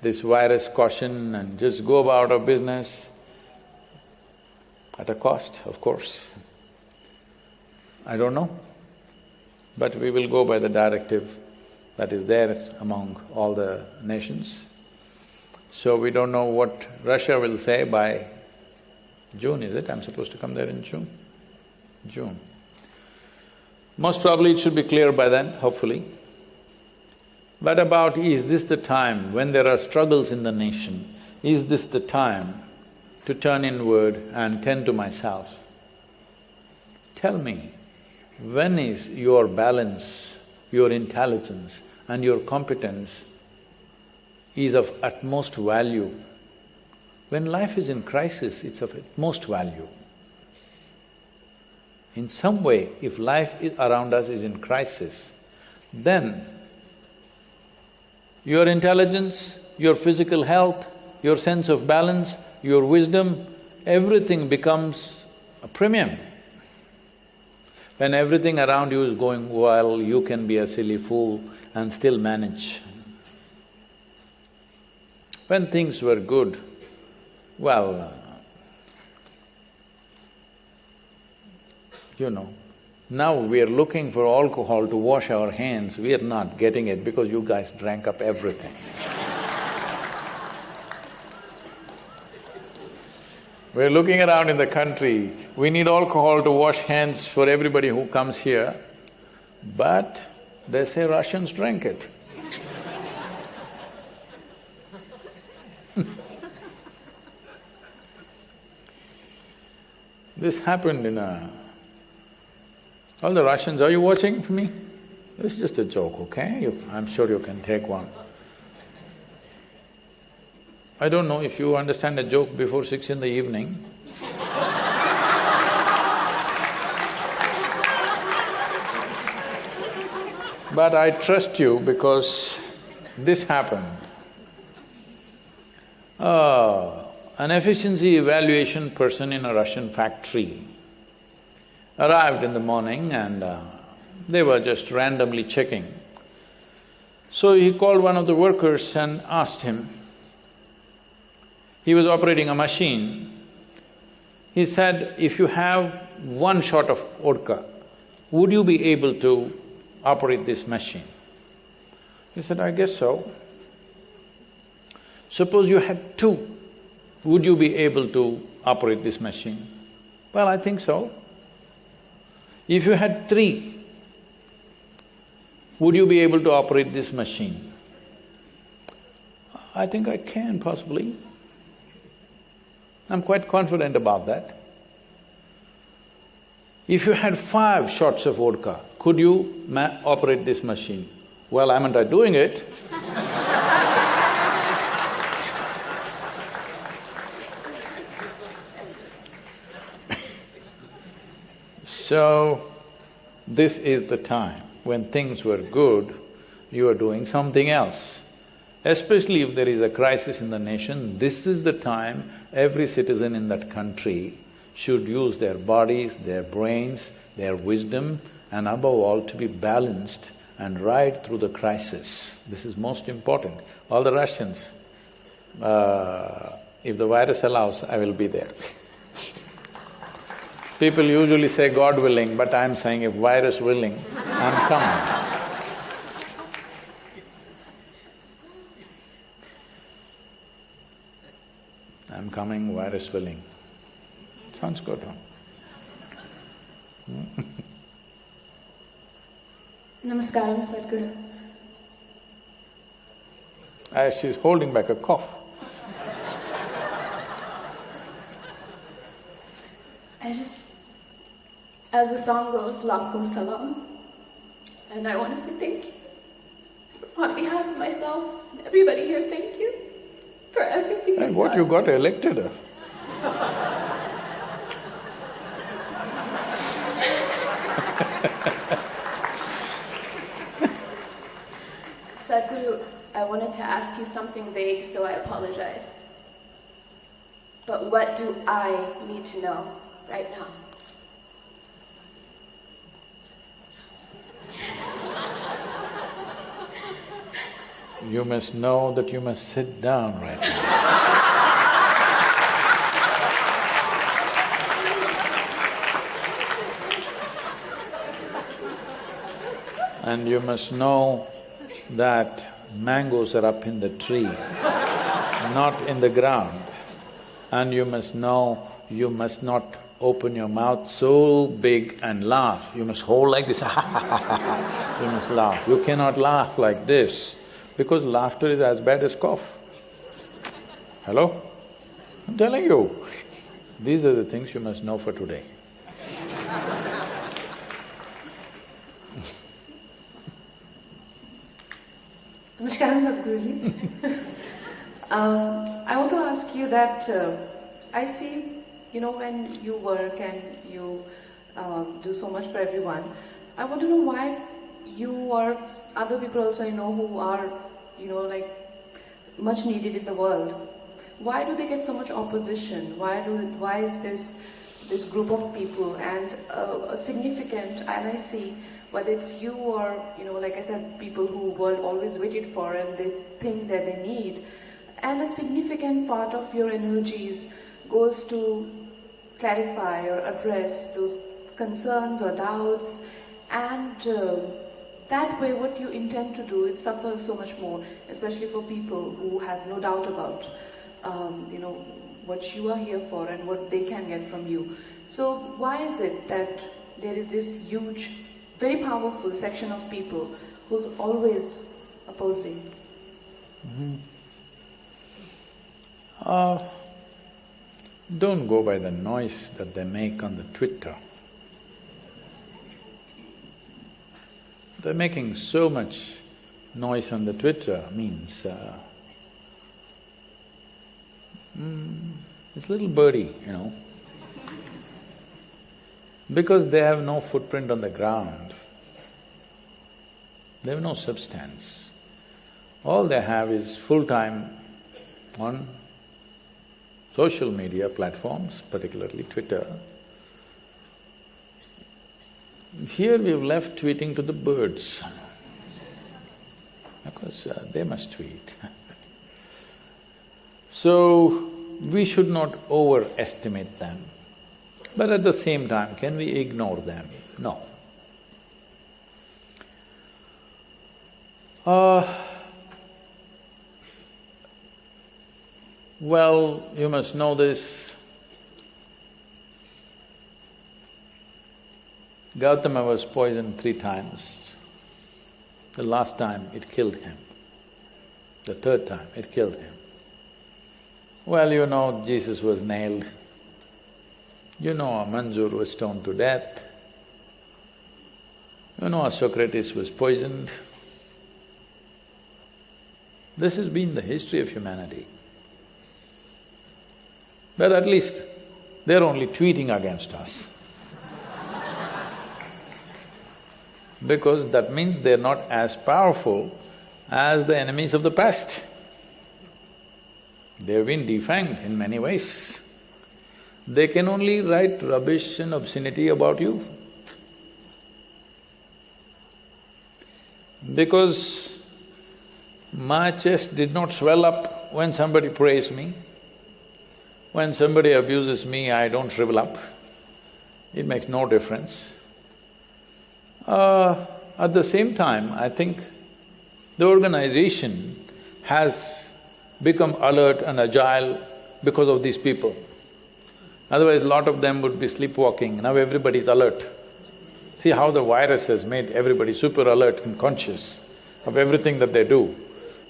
this virus caution and just go about our business at a cost, of course. I don't know, but we will go by the directive that is there among all the nations. So we don't know what Russia will say by June, is it? I'm supposed to come there in June? June. Most probably it should be clear by then, hopefully. But about is this the time when there are struggles in the nation, is this the time to turn inward and tend to myself? Tell me, when is your balance, your intelligence and your competence is of utmost value? When life is in crisis, it's of utmost value. In some way, if life around us is in crisis, then your intelligence, your physical health, your sense of balance, your wisdom, everything becomes a premium. When everything around you is going well, you can be a silly fool and still manage. When things were good, well, you know, now we are looking for alcohol to wash our hands, we are not getting it because you guys drank up everything. We're looking around in the country, we need alcohol to wash hands for everybody who comes here, but they say Russians drink it. this happened in a all the Russians, are you watching for me? It's just a joke, okay? You, I'm sure you can take one. I don't know if you understand a joke before six in the evening. but I trust you because this happened. Uh, an efficiency evaluation person in a Russian factory arrived in the morning and uh, they were just randomly checking. So he called one of the workers and asked him, he was operating a machine. He said, if you have one shot of vodka, would you be able to operate this machine? He said, I guess so. Suppose you had two, would you be able to operate this machine? Well, I think so. If you had three, would you be able to operate this machine? I think I can possibly. I'm quite confident about that. If you had five shots of vodka, could you operate this machine? Well, I'm I doing it? So, this is the time when things were good, you are doing something else. Especially if there is a crisis in the nation, this is the time every citizen in that country should use their bodies, their brains, their wisdom and above all to be balanced and ride through the crisis. This is most important. All the Russians, uh, if the virus allows, I will be there People usually say God willing, but I'm saying if virus willing, I'm coming. I'm coming, virus willing. Sounds good, huh? Namaskaram, Sadhguru. As she's holding back a cough. I just as the song goes, Lakho Salam. And I want to say thank you on behalf of myself and everybody here, thank you for everything And what done. you got elected of? Sadhguru, I wanted to ask you something vague, so I apologize. But what do I need to know right now? You must know that you must sit down right now. And you must know that mangoes are up in the tree, not in the ground. And you must know you must not open your mouth so big and laugh. You must hold like this, you must laugh. You cannot laugh like this because laughter is as bad as cough. Hello? I'm telling you, these are the things you must know for today. Namaskaram, Sadhguruji. um, I want to ask you that uh, I see, you know, when you work and you um, do so much for everyone, I want to know why you or other people also I know who are, you know, like much needed in the world. Why do they get so much opposition? Why do? Why is this this group of people and uh, a significant? And I see whether it's you or you know, like I said, people who were always waited for and they think that they need, and a significant part of your energies goes to clarify or address those concerns or doubts, and uh, that way, what you intend to do, it suffers so much more, especially for people who have no doubt about, um, you know, what you are here for and what they can get from you. So, why is it that there is this huge, very powerful section of people who's always opposing? Uh, don't go by the noise that they make on the Twitter. They're making so much noise on the Twitter means, uh, mm, it's little birdie, you know. Because they have no footprint on the ground, they have no substance. All they have is full-time on social media platforms, particularly Twitter. Here we've left tweeting to the birds, because uh, they must tweet. so, we should not overestimate them. But at the same time, can we ignore them? No. Uh, well, you must know this. Gautama was poisoned three times. The last time it killed him. The third time it killed him. Well, you know Jesus was nailed. You know Mansur was stoned to death. You know Socrates was poisoned. This has been the history of humanity. But at least they're only tweeting against us. because that means they're not as powerful as the enemies of the past. They've been defanged in many ways. They can only write rubbish and obscenity about you. Because my chest did not swell up when somebody praised me. When somebody abuses me, I don't shrivel up. It makes no difference. Uh, at the same time, I think the organization has become alert and agile because of these people. Otherwise, a lot of them would be sleepwalking, now everybody's alert. See how the virus has made everybody super alert and conscious of everything that they do.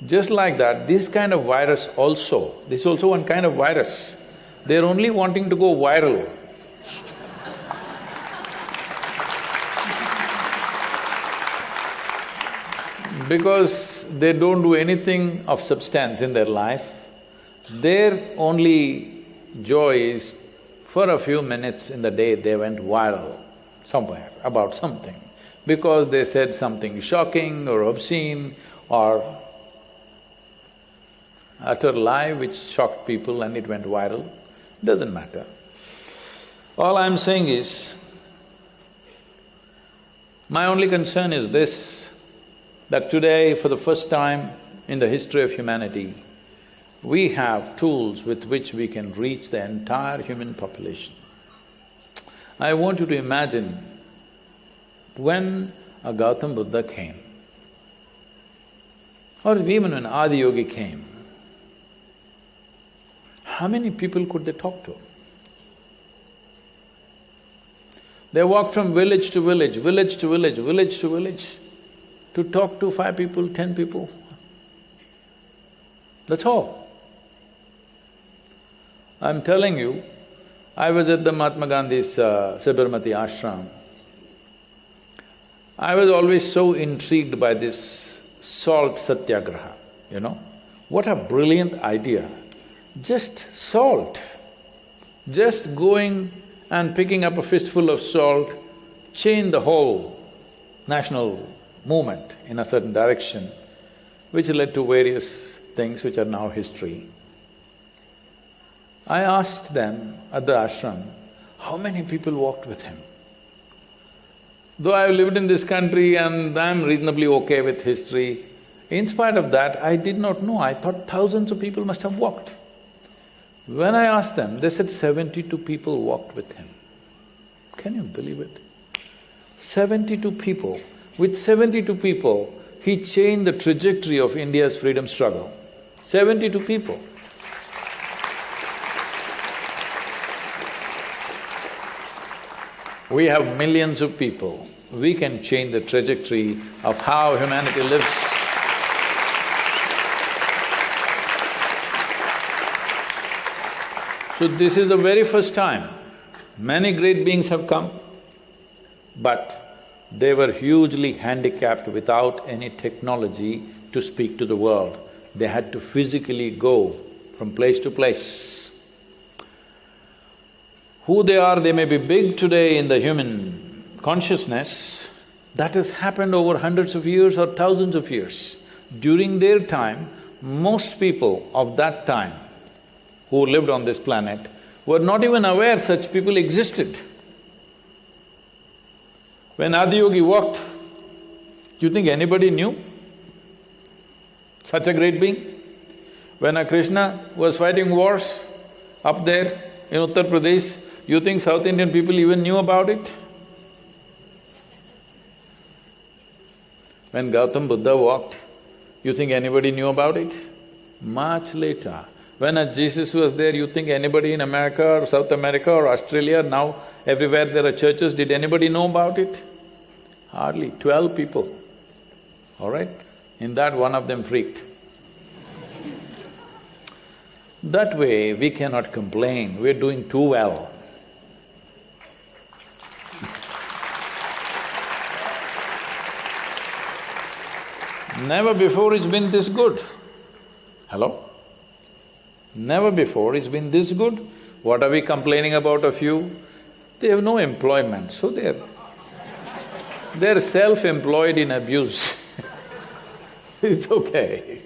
Just like that, this kind of virus also, this is also one kind of virus. They're only wanting to go viral. because they don't do anything of substance in their life, their only joy is for a few minutes in the day they went viral somewhere about something because they said something shocking or obscene or utter lie which shocked people and it went viral, doesn't matter. All I'm saying is, my only concern is this, that today, for the first time in the history of humanity, we have tools with which we can reach the entire human population. I want you to imagine when a Gautam Buddha came, or even when Adiyogi came, how many people could they talk to? They walked from village to village, village to village, village to village, to talk to five people, ten people. That's all. I'm telling you, I was at the Mahatma Gandhi's uh, Sabarmati ashram. I was always so intrigued by this salt satyagraha, you know. What a brilliant idea. Just salt, just going and picking up a fistful of salt changed the whole national movement in a certain direction, which led to various things which are now history. I asked them at the ashram, how many people walked with him? Though I've lived in this country and I'm reasonably okay with history, in spite of that, I did not know, I thought thousands of people must have walked. When I asked them, they said seventy-two people walked with him. Can you believe it? Seventy-two people. With seventy-two people, he changed the trajectory of India's freedom struggle. Seventy-two people. We have millions of people. We can change the trajectory of how humanity lives. So this is the very first time many great beings have come, but they were hugely handicapped without any technology to speak to the world. They had to physically go from place to place. Who they are, they may be big today in the human consciousness, that has happened over hundreds of years or thousands of years. During their time, most people of that time who lived on this planet were not even aware such people existed. When Adiyogi walked, do you think anybody knew such a great being? When a Krishna was fighting wars up there in Uttar Pradesh, you think South Indian people even knew about it? When Gautam Buddha walked, you think anybody knew about it? Much later, when a Jesus was there, you think anybody in America or South America or Australia, now everywhere there are churches, did anybody know about it? Hardly, twelve people, all right? In that, one of them freaked. That way, we cannot complain, we're doing too well. Never before it's been this good. Hello? Never before it's been this good. What are we complaining about a few? They have no employment, so they're… they're self-employed in abuse it's okay.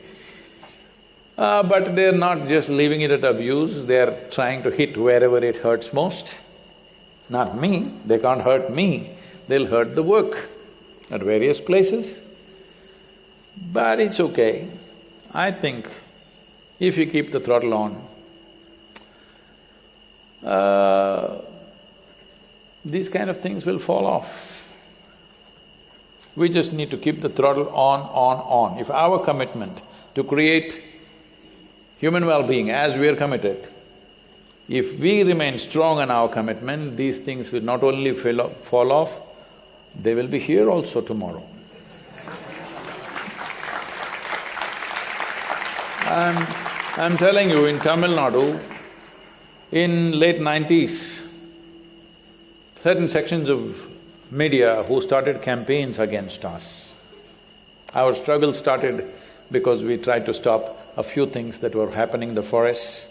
Uh, but they're not just leaving it at abuse, they're trying to hit wherever it hurts most. Not me, they can't hurt me, they'll hurt the work at various places. But it's okay. I think if you keep the throttle on, uh, these kind of things will fall off. We just need to keep the throttle on, on, on. If our commitment to create human well-being as we are committed, if we remain strong in our commitment, these things will not only fall off, they will be here also tomorrow. And I'm telling you, in Tamil Nadu, in late nineties, certain sections of media who started campaigns against us. Our struggle started because we tried to stop a few things that were happening in the forests.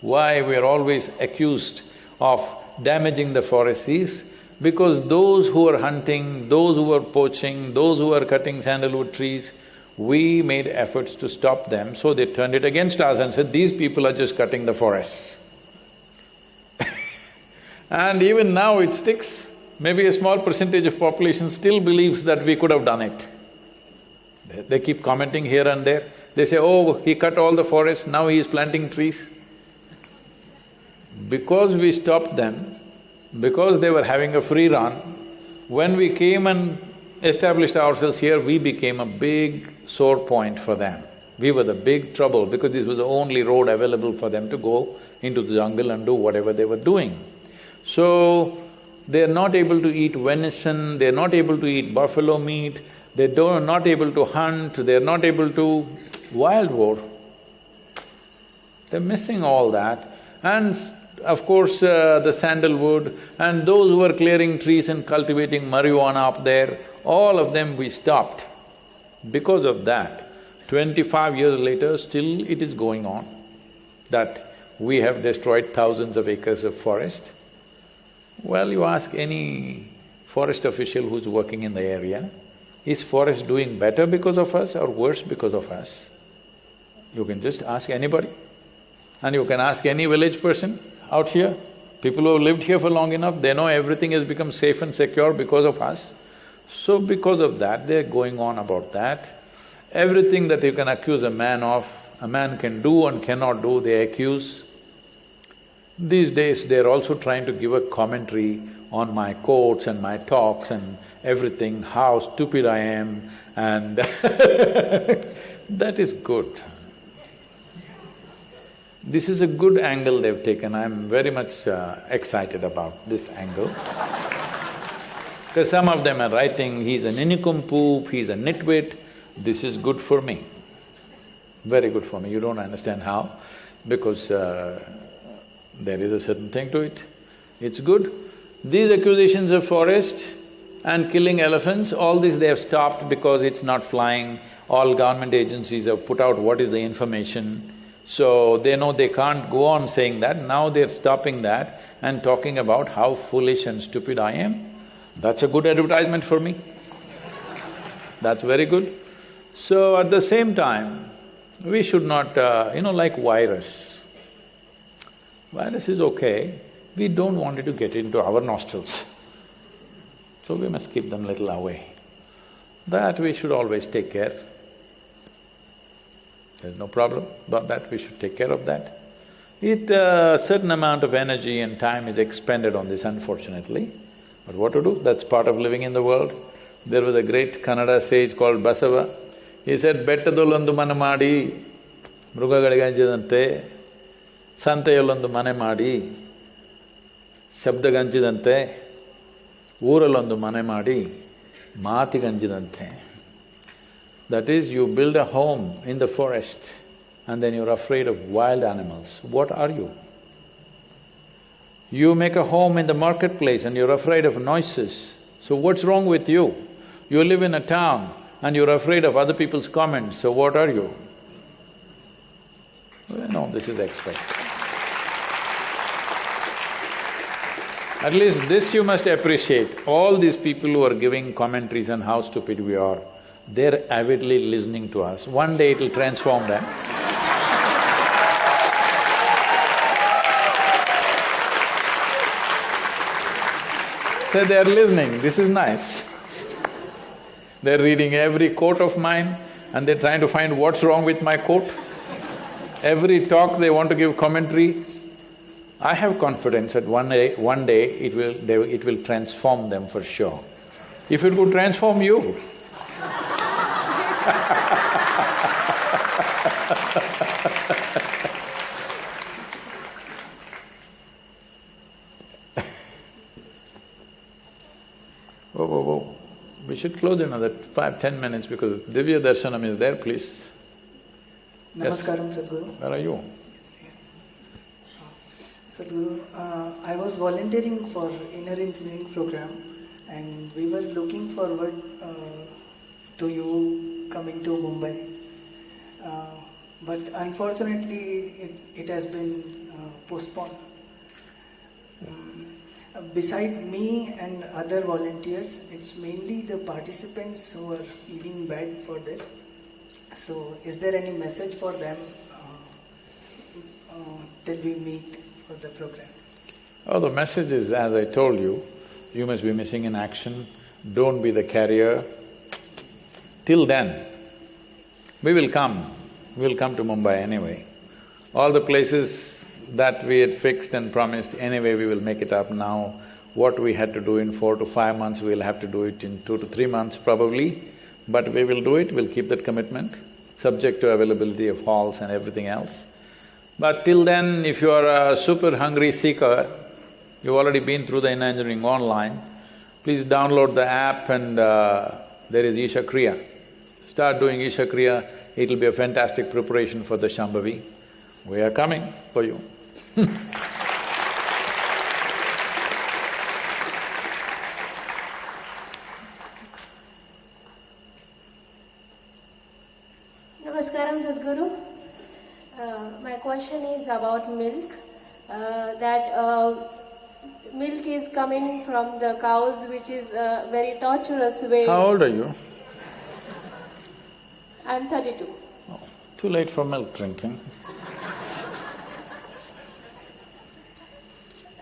Why we are always accused of damaging the forests is because those who are hunting, those who are poaching, those who are cutting sandalwood trees, we made efforts to stop them, so they turned it against us and said, these people are just cutting the forests. and even now it sticks. Maybe a small percentage of population still believes that we could have done it. They, keep commenting here and there. They say, oh, he cut all the forests, now he is planting trees. Because we stopped them, because they were having a free run, when we came and established ourselves here, we became a big sore point for them. We were the big trouble because this was the only road available for them to go into the jungle and do whatever they were doing. So, they're not able to eat venison, they're not able to eat buffalo meat, they don't… not able to hunt, they're not able to… wild war. They're missing all that. And of course, uh, the sandalwood and those who are clearing trees and cultivating marijuana up there, all of them we stopped. Because of that, twenty-five years later, still it is going on, that we have destroyed thousands of acres of forest. Well, you ask any forest official who's working in the area, is forest doing better because of us or worse because of us? You can just ask anybody. And you can ask any village person out here, people who have lived here for long enough, they know everything has become safe and secure because of us. So because of that, they're going on about that. Everything that you can accuse a man of, a man can do and cannot do, they accuse. These days, they're also trying to give a commentary on my quotes and my talks and everything, how stupid I am and that is good. This is a good angle they've taken, I'm very much uh, excited about this angle. Because some of them are writing, he's an nincompoop, he's a nitwit, this is good for me. Very good for me, you don't understand how, because uh, there is a certain thing to it. It's good. These accusations of forest and killing elephants, all this they have stopped because it's not flying. All government agencies have put out what is the information. So they know they can't go on saying that, now they're stopping that and talking about how foolish and stupid I am. That's a good advertisement for me. That's very good. So at the same time, we should not, uh, you know, like virus. Virus is okay, we don't want it to get into our nostrils. So we must keep them little away. That we should always take care. There's no problem about that, we should take care of that. It… a uh, certain amount of energy and time is expended on this unfortunately, but what to do, that's part of living in the world. There was a great Kannada sage called Basava. He said, ಬೆಟ್ಟದಲ್ಲೊಂದು ಮನೆ ಮಾಡಿ ಮೃಗಗಳಿಗಂಚಿದಂತೆ ಸಂತೆಯಲ್ಲೊಂದು ಮನೆ ಮಾಡಿ ಶಬ್ದಗಂಚಿದಂತೆ ಊರಲ್ಲೊಂದು ಮನೆ ಮಾಡಿ ಮಾತಿಗಂಜಿದಂತೆ that is, you build a home in the forest and then you're afraid of wild animals. What are you? You make a home in the marketplace and you're afraid of noises. So what's wrong with you? You live in a town and you're afraid of other people's comments, so what are you? Well, no, this is expect. At least this you must appreciate, all these people who are giving commentaries on how stupid we are, they're avidly listening to us. One day it'll transform them. They're listening, this is nice. They're reading every quote of mine and they're trying to find what's wrong with my quote. Every talk they want to give commentary. I have confidence that one day… one day it will… they, it will transform them for sure. If it could transform you, We should close another five, ten minutes because Divya Darshanam is there, please. Namaskaram, yes. Sadhguru. Where are you? Sadhguru, uh, I was volunteering for inner engineering program and we were looking forward uh, to you coming to Mumbai. Uh, but unfortunately, it, it has been uh, postponed. Um, beside me and other volunteers, it's mainly the participants who are feeling bad for this. So, is there any message for them uh, uh, till we meet for the program? Oh, the message is, as I told you, you must be missing in action, don't be the carrier. Till then, we will come, we'll come to Mumbai anyway. All the places that we had fixed and promised, anyway we will make it up now. What we had to do in four to five months, we'll have to do it in two to three months probably, but we will do it, we'll keep that commitment, subject to availability of halls and everything else. But till then, if you are a super hungry seeker, you've already been through the inner engineering online, please download the app and uh, there is Isha Kriya. Start doing Isha Kriya, it'll be a fantastic preparation for the Shambhavi. We are coming for you Namaskaram Sadhguru. Uh, my question is about milk. Uh, that uh, milk is coming from the cows, which is a very torturous way. How old are you? I'm 32. Too late for milk drinking.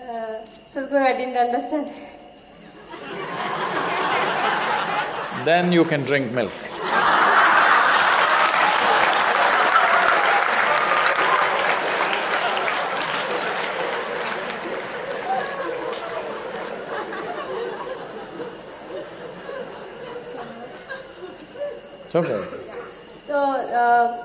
Uh, Sadhguru, I didn't understand. Then you can drink milk. It's okay. So, uh,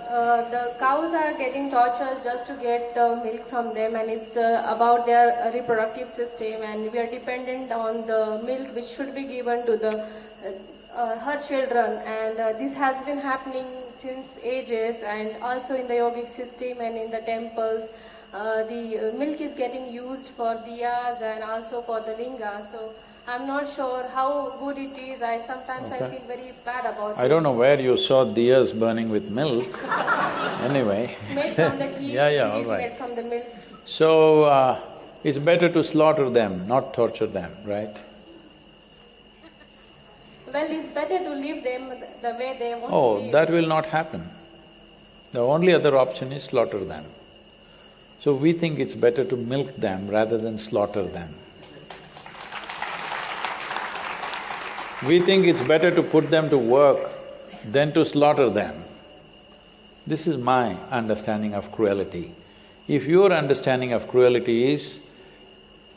uh, the cows are getting tortured just to get the milk from them, and it's uh, about their reproductive system, and we are dependent on the milk which should be given to the her children, and this has been happening since ages, and also in the yogic system and in the temples. Uh, the milk is getting used for diyas and also for the linga. So I'm not sure how good it is. I sometimes I feel very bad about I it. don't know where you saw diyas burning with milk, anyway. Made from the ghee, Yeah, yeah, all right. made from the milk. So, uh, it's better to slaughter them, not torture them, right? Well, it's better to leave them the way they want to Oh, live. that will not happen. The only other option is slaughter them. So we think it's better to milk them rather than slaughter them. We think it's better to put them to work than to slaughter them. This is my understanding of cruelty. If your understanding of cruelty is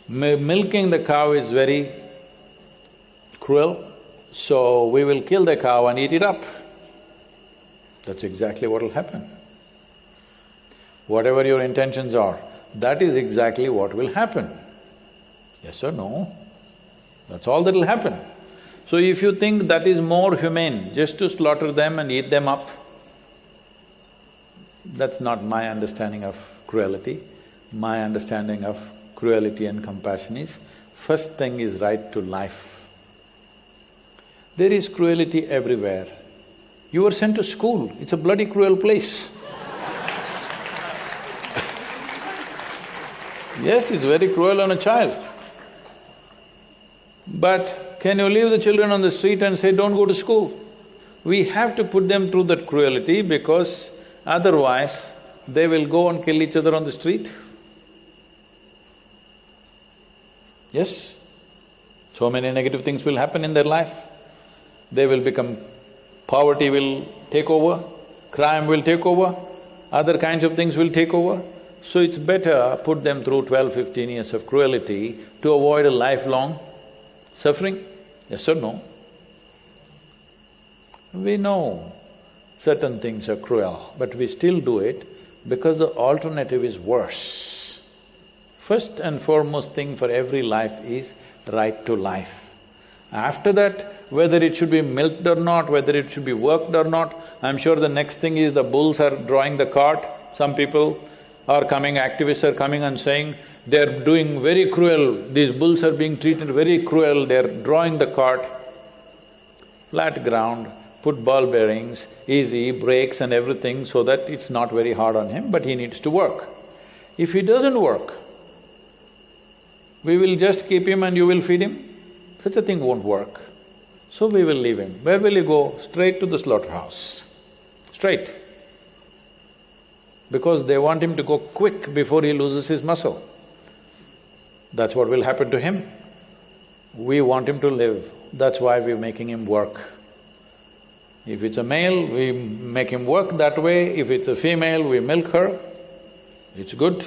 mi- milking the cow is very cruel, so we will kill the cow and eat it up. That's exactly what will happen. Whatever your intentions are, that is exactly what will happen. Yes or no? That's all that will happen. So if you think that is more humane, just to slaughter them and eat them up, that's not my understanding of cruelty. My understanding of cruelty and compassion is, first thing is right to life. There is cruelty everywhere. You were sent to school, it's a bloody cruel place. yes, it's very cruel on a child. But can you leave the children on the street and say, don't go to school? We have to put them through that cruelty because otherwise they will go and kill each other on the street. Yes? So many negative things will happen in their life. They will become… poverty will take over, crime will take over, other kinds of things will take over. So it's better put them through 12, 15 years of cruelty to avoid a lifelong suffering, yes or no? We know certain things are cruel, but we still do it because the alternative is worse. First and foremost thing for every life is right to life. After that, whether it should be milked or not, whether it should be worked or not, I'm sure the next thing is the bulls are drawing the cart. Some people are coming, activists are coming and saying, they're doing very cruel, these bulls are being treated very cruel, they're drawing the cart. Flat ground, put ball bearings, easy, brakes and everything so that it's not very hard on him, but he needs to work. If he doesn't work, we will just keep him and you will feed him? Such a thing won't work. So we will leave him. Where will he go? Straight to the slaughterhouse. Straight. Because they want him to go quick before he loses his muscle. That's what will happen to him. We want him to live, that's why we're making him work. If it's a male, we make him work that way, if it's a female, we milk her, it's good.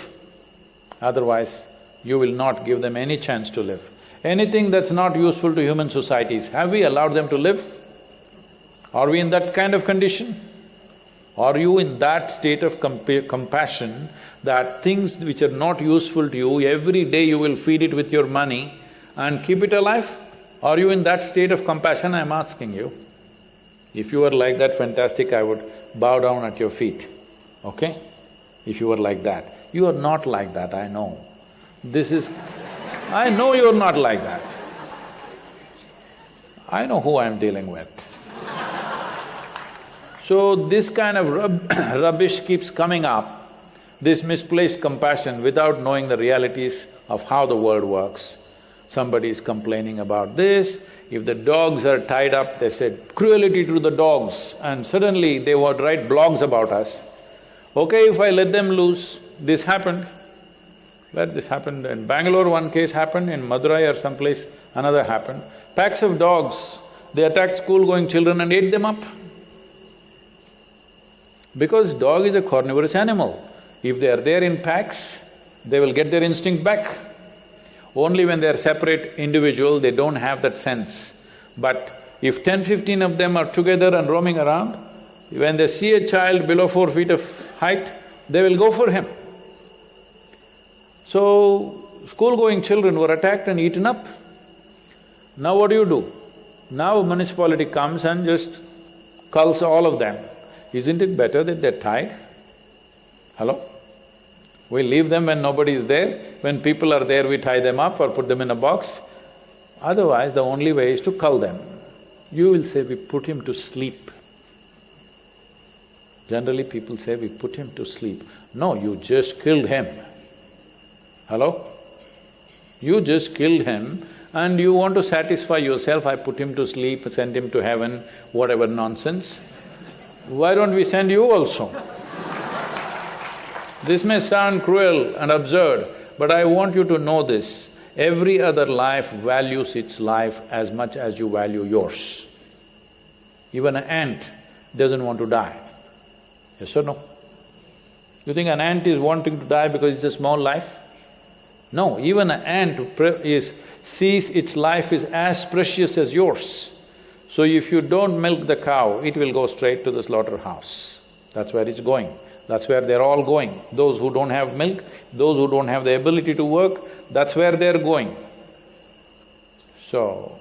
Otherwise, you will not give them any chance to live. Anything that's not useful to human societies, have we allowed them to live? Are we in that kind of condition? Are you in that state of compa compassion that things which are not useful to you, every day you will feed it with your money and keep it alive? Are you in that state of compassion, I'm asking you? If you were like that, fantastic, I would bow down at your feet, okay? If you were like that. You are not like that, I know. This is… I know you're not like that. I know who I'm dealing with. So this kind of rub rubbish keeps coming up, this misplaced compassion without knowing the realities of how the world works. Somebody is complaining about this, if the dogs are tied up, they said, cruelty to the dogs, and suddenly they would write blogs about us. Okay, if I let them loose, this happened. Let this happen. In Bangalore, one case happened, in Madurai or someplace, another happened. Packs of dogs, they attacked school-going children and ate them up. Because dog is a carnivorous animal. If they are there in packs, they will get their instinct back. Only when they are separate individual, they don't have that sense. But if ten, fifteen of them are together and roaming around, when they see a child below four feet of height, they will go for him. So, school-going children were attacked and eaten up. Now what do you do? Now municipality comes and just culls all of them. Isn't it better that they're tied? Hello? We leave them when nobody is there, when people are there we tie them up or put them in a box. Otherwise, the only way is to cull them. You will say, we put him to sleep. Generally people say, we put him to sleep. No, you just killed him. Hello? You just killed him and you want to satisfy yourself, I put him to sleep, send him to heaven, whatever nonsense. Why don't we send you also? This may sound cruel and absurd, but I want you to know this. Every other life values its life as much as you value yours. Even an ant doesn't want to die. Yes or no? You think an ant is wanting to die because it's a small life? No, even an ant is… sees its life is as precious as yours. So if you don't milk the cow, it will go straight to the slaughterhouse. That's where it's going. That's where they're all going. Those who don't have milk, those who don't have the ability to work, that's where they're going. So,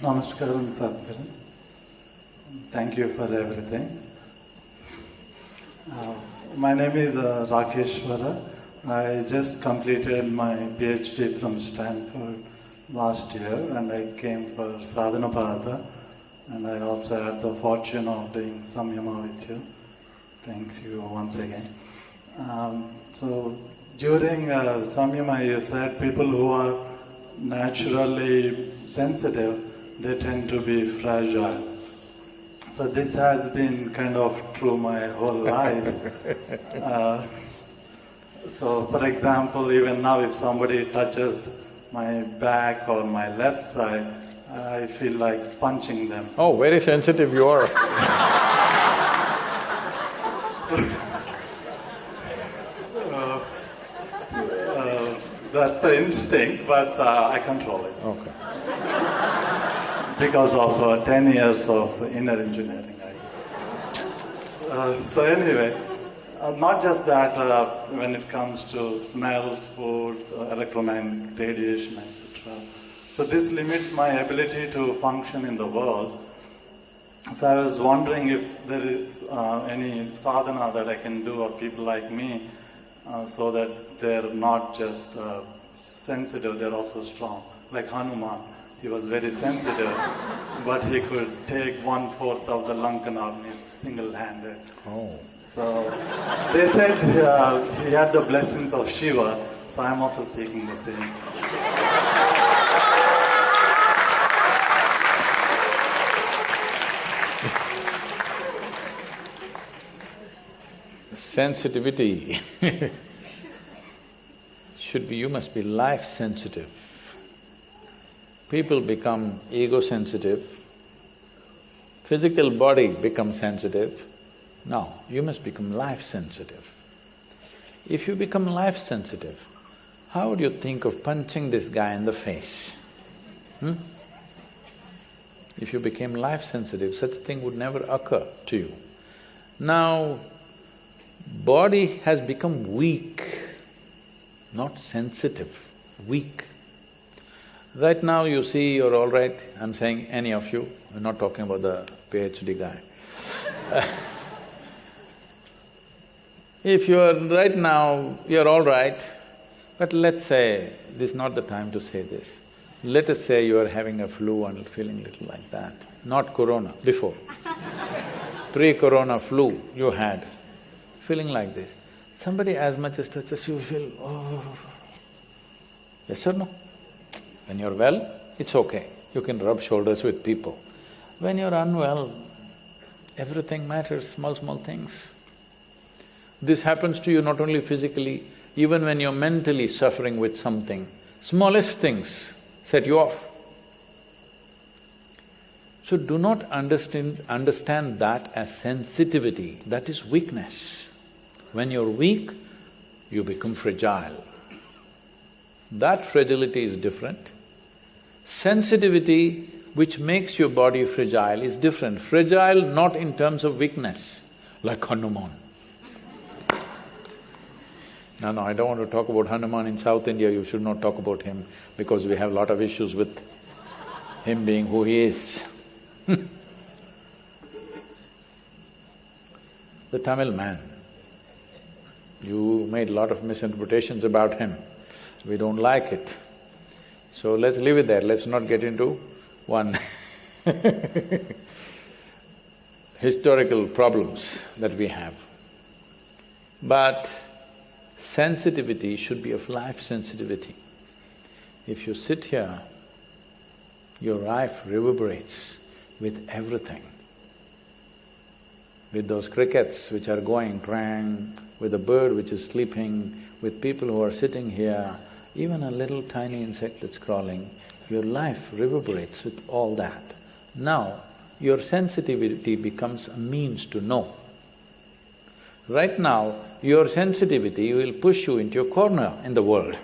Namaskaram, Sadhguru. Thank you for everything. Uh, my name is uh, Rakeshwara. I just completed my PhD from Stanford last year and I came for sadhana Sadhanapada and I also had the fortune of doing Samyama with you. Thanks you once again. Um, so during uh, Samyama you said people who are naturally sensitive, they tend to be fragile. So this has been kind of true my whole life. uh, so for example, even now if somebody touches my back or my left side, I feel like punching them. Oh, very sensitive you are. uh, uh, that's the instinct, but uh, I control it. Okay. Because of uh, 10 years of inner engineering. Uh, so anyway, uh, not just that, uh, when it comes to smells, foods, uh, electromagnetic radiation, etc. So this limits my ability to function in the world. So I was wondering if there is uh, any sadhana that I can do, or people like me, uh, so that they're not just uh, sensitive, they're also strong. Like Hanuman, he was very sensitive, but he could take one fourth of the Lankan army single handed. Oh. So they said uh, he had the blessings of Shiva, so I'm also seeking the same. Sensitivity should be, you must be life sensitive. People become ego sensitive, physical body becomes sensitive. No, you must become life sensitive. If you become life sensitive, how would you think of punching this guy in the face? Hmm? If you became life sensitive, such a thing would never occur to you. Now, body has become weak, not sensitive, weak. Right now you see you're all right, I'm saying any of you, I'm not talking about the PhD guy. if you're right now, you're all right, but let's say, this is not the time to say this. Let us say you are having a flu and feeling little like that, not corona, before. Pre-corona flu you had, feeling like this. Somebody as much as touches you, feel, oh. Yes or no? When you're well, it's okay, you can rub shoulders with people. When you're unwell, everything matters, small, small things. This happens to you not only physically, even when you're mentally suffering with something, smallest things set you off. So do not understand… understand that as sensitivity, that is weakness. When you're weak, you become fragile. That fragility is different. Sensitivity, which makes your body fragile, is different. Fragile not in terms of weakness, like Hanuman. No, no, I don't want to talk about Hanuman in South India, you should not talk about him because we have a lot of issues with him being who he is. the Tamil man, you made a lot of misinterpretations about him. We don't like it. So let's leave it there, let's not get into one historical problems that we have. But sensitivity should be of life sensitivity. If you sit here, your life reverberates with everything. With those crickets which are going twang, with a bird which is sleeping, with people who are sitting here, even a little tiny insect that's crawling, your life reverberates with all that. Now, your sensitivity becomes a means to know. Right now, your sensitivity will push you into a corner in the world.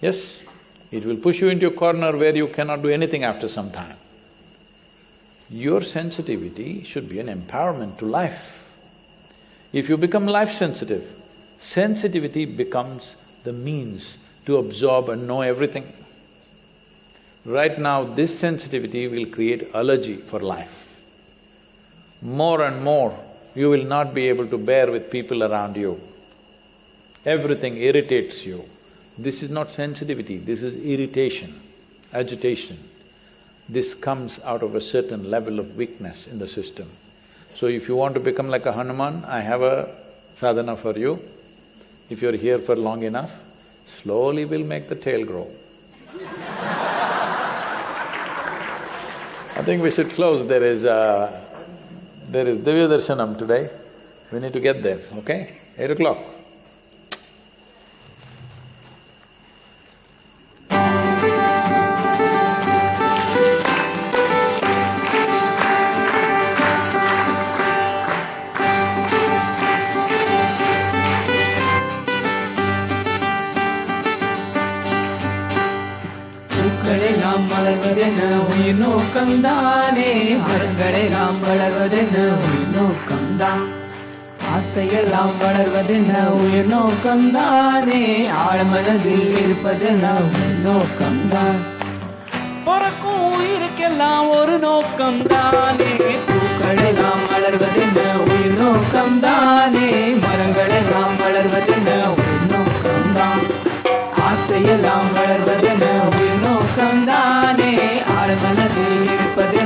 Yes, it will push you into a corner where you cannot do anything after some time. Your sensitivity should be an empowerment to life. If you become life sensitive, sensitivity becomes the means to absorb and know everything. Right now, this sensitivity will create allergy for life. More and more, you will not be able to bear with people around you. Everything irritates you. This is not sensitivity, this is irritation, agitation. This comes out of a certain level of weakness in the system. So if you want to become like a Hanuman, I have a sadhana for you. If you're here for long enough, slowly we'll make the tail grow. I think we should close, there is a… there is Divya Darshanam today, we need to get there, okay? Eight o'clock. எல்லாம் வளர்வது உயிர் நோக்கம்தானே ஆழ்மனதில் இருப்பது உயிர் நோக்கம்தான் பிறக்கும் உயிருக்கெல்லாம் ஒரு நோக்கம்தானே பூக்களெல்லாம் வளர்வது உயிர் நோக்கம்தானே மரங்களெல்லாம் பூக்களெல்லாம் வளர்வதென உயிர் நோக்கம்தான் ஆசையெல்லாம் வளர்வது உயிர் நோக்கம்தானே ஆழ்மனதில் இருப்பது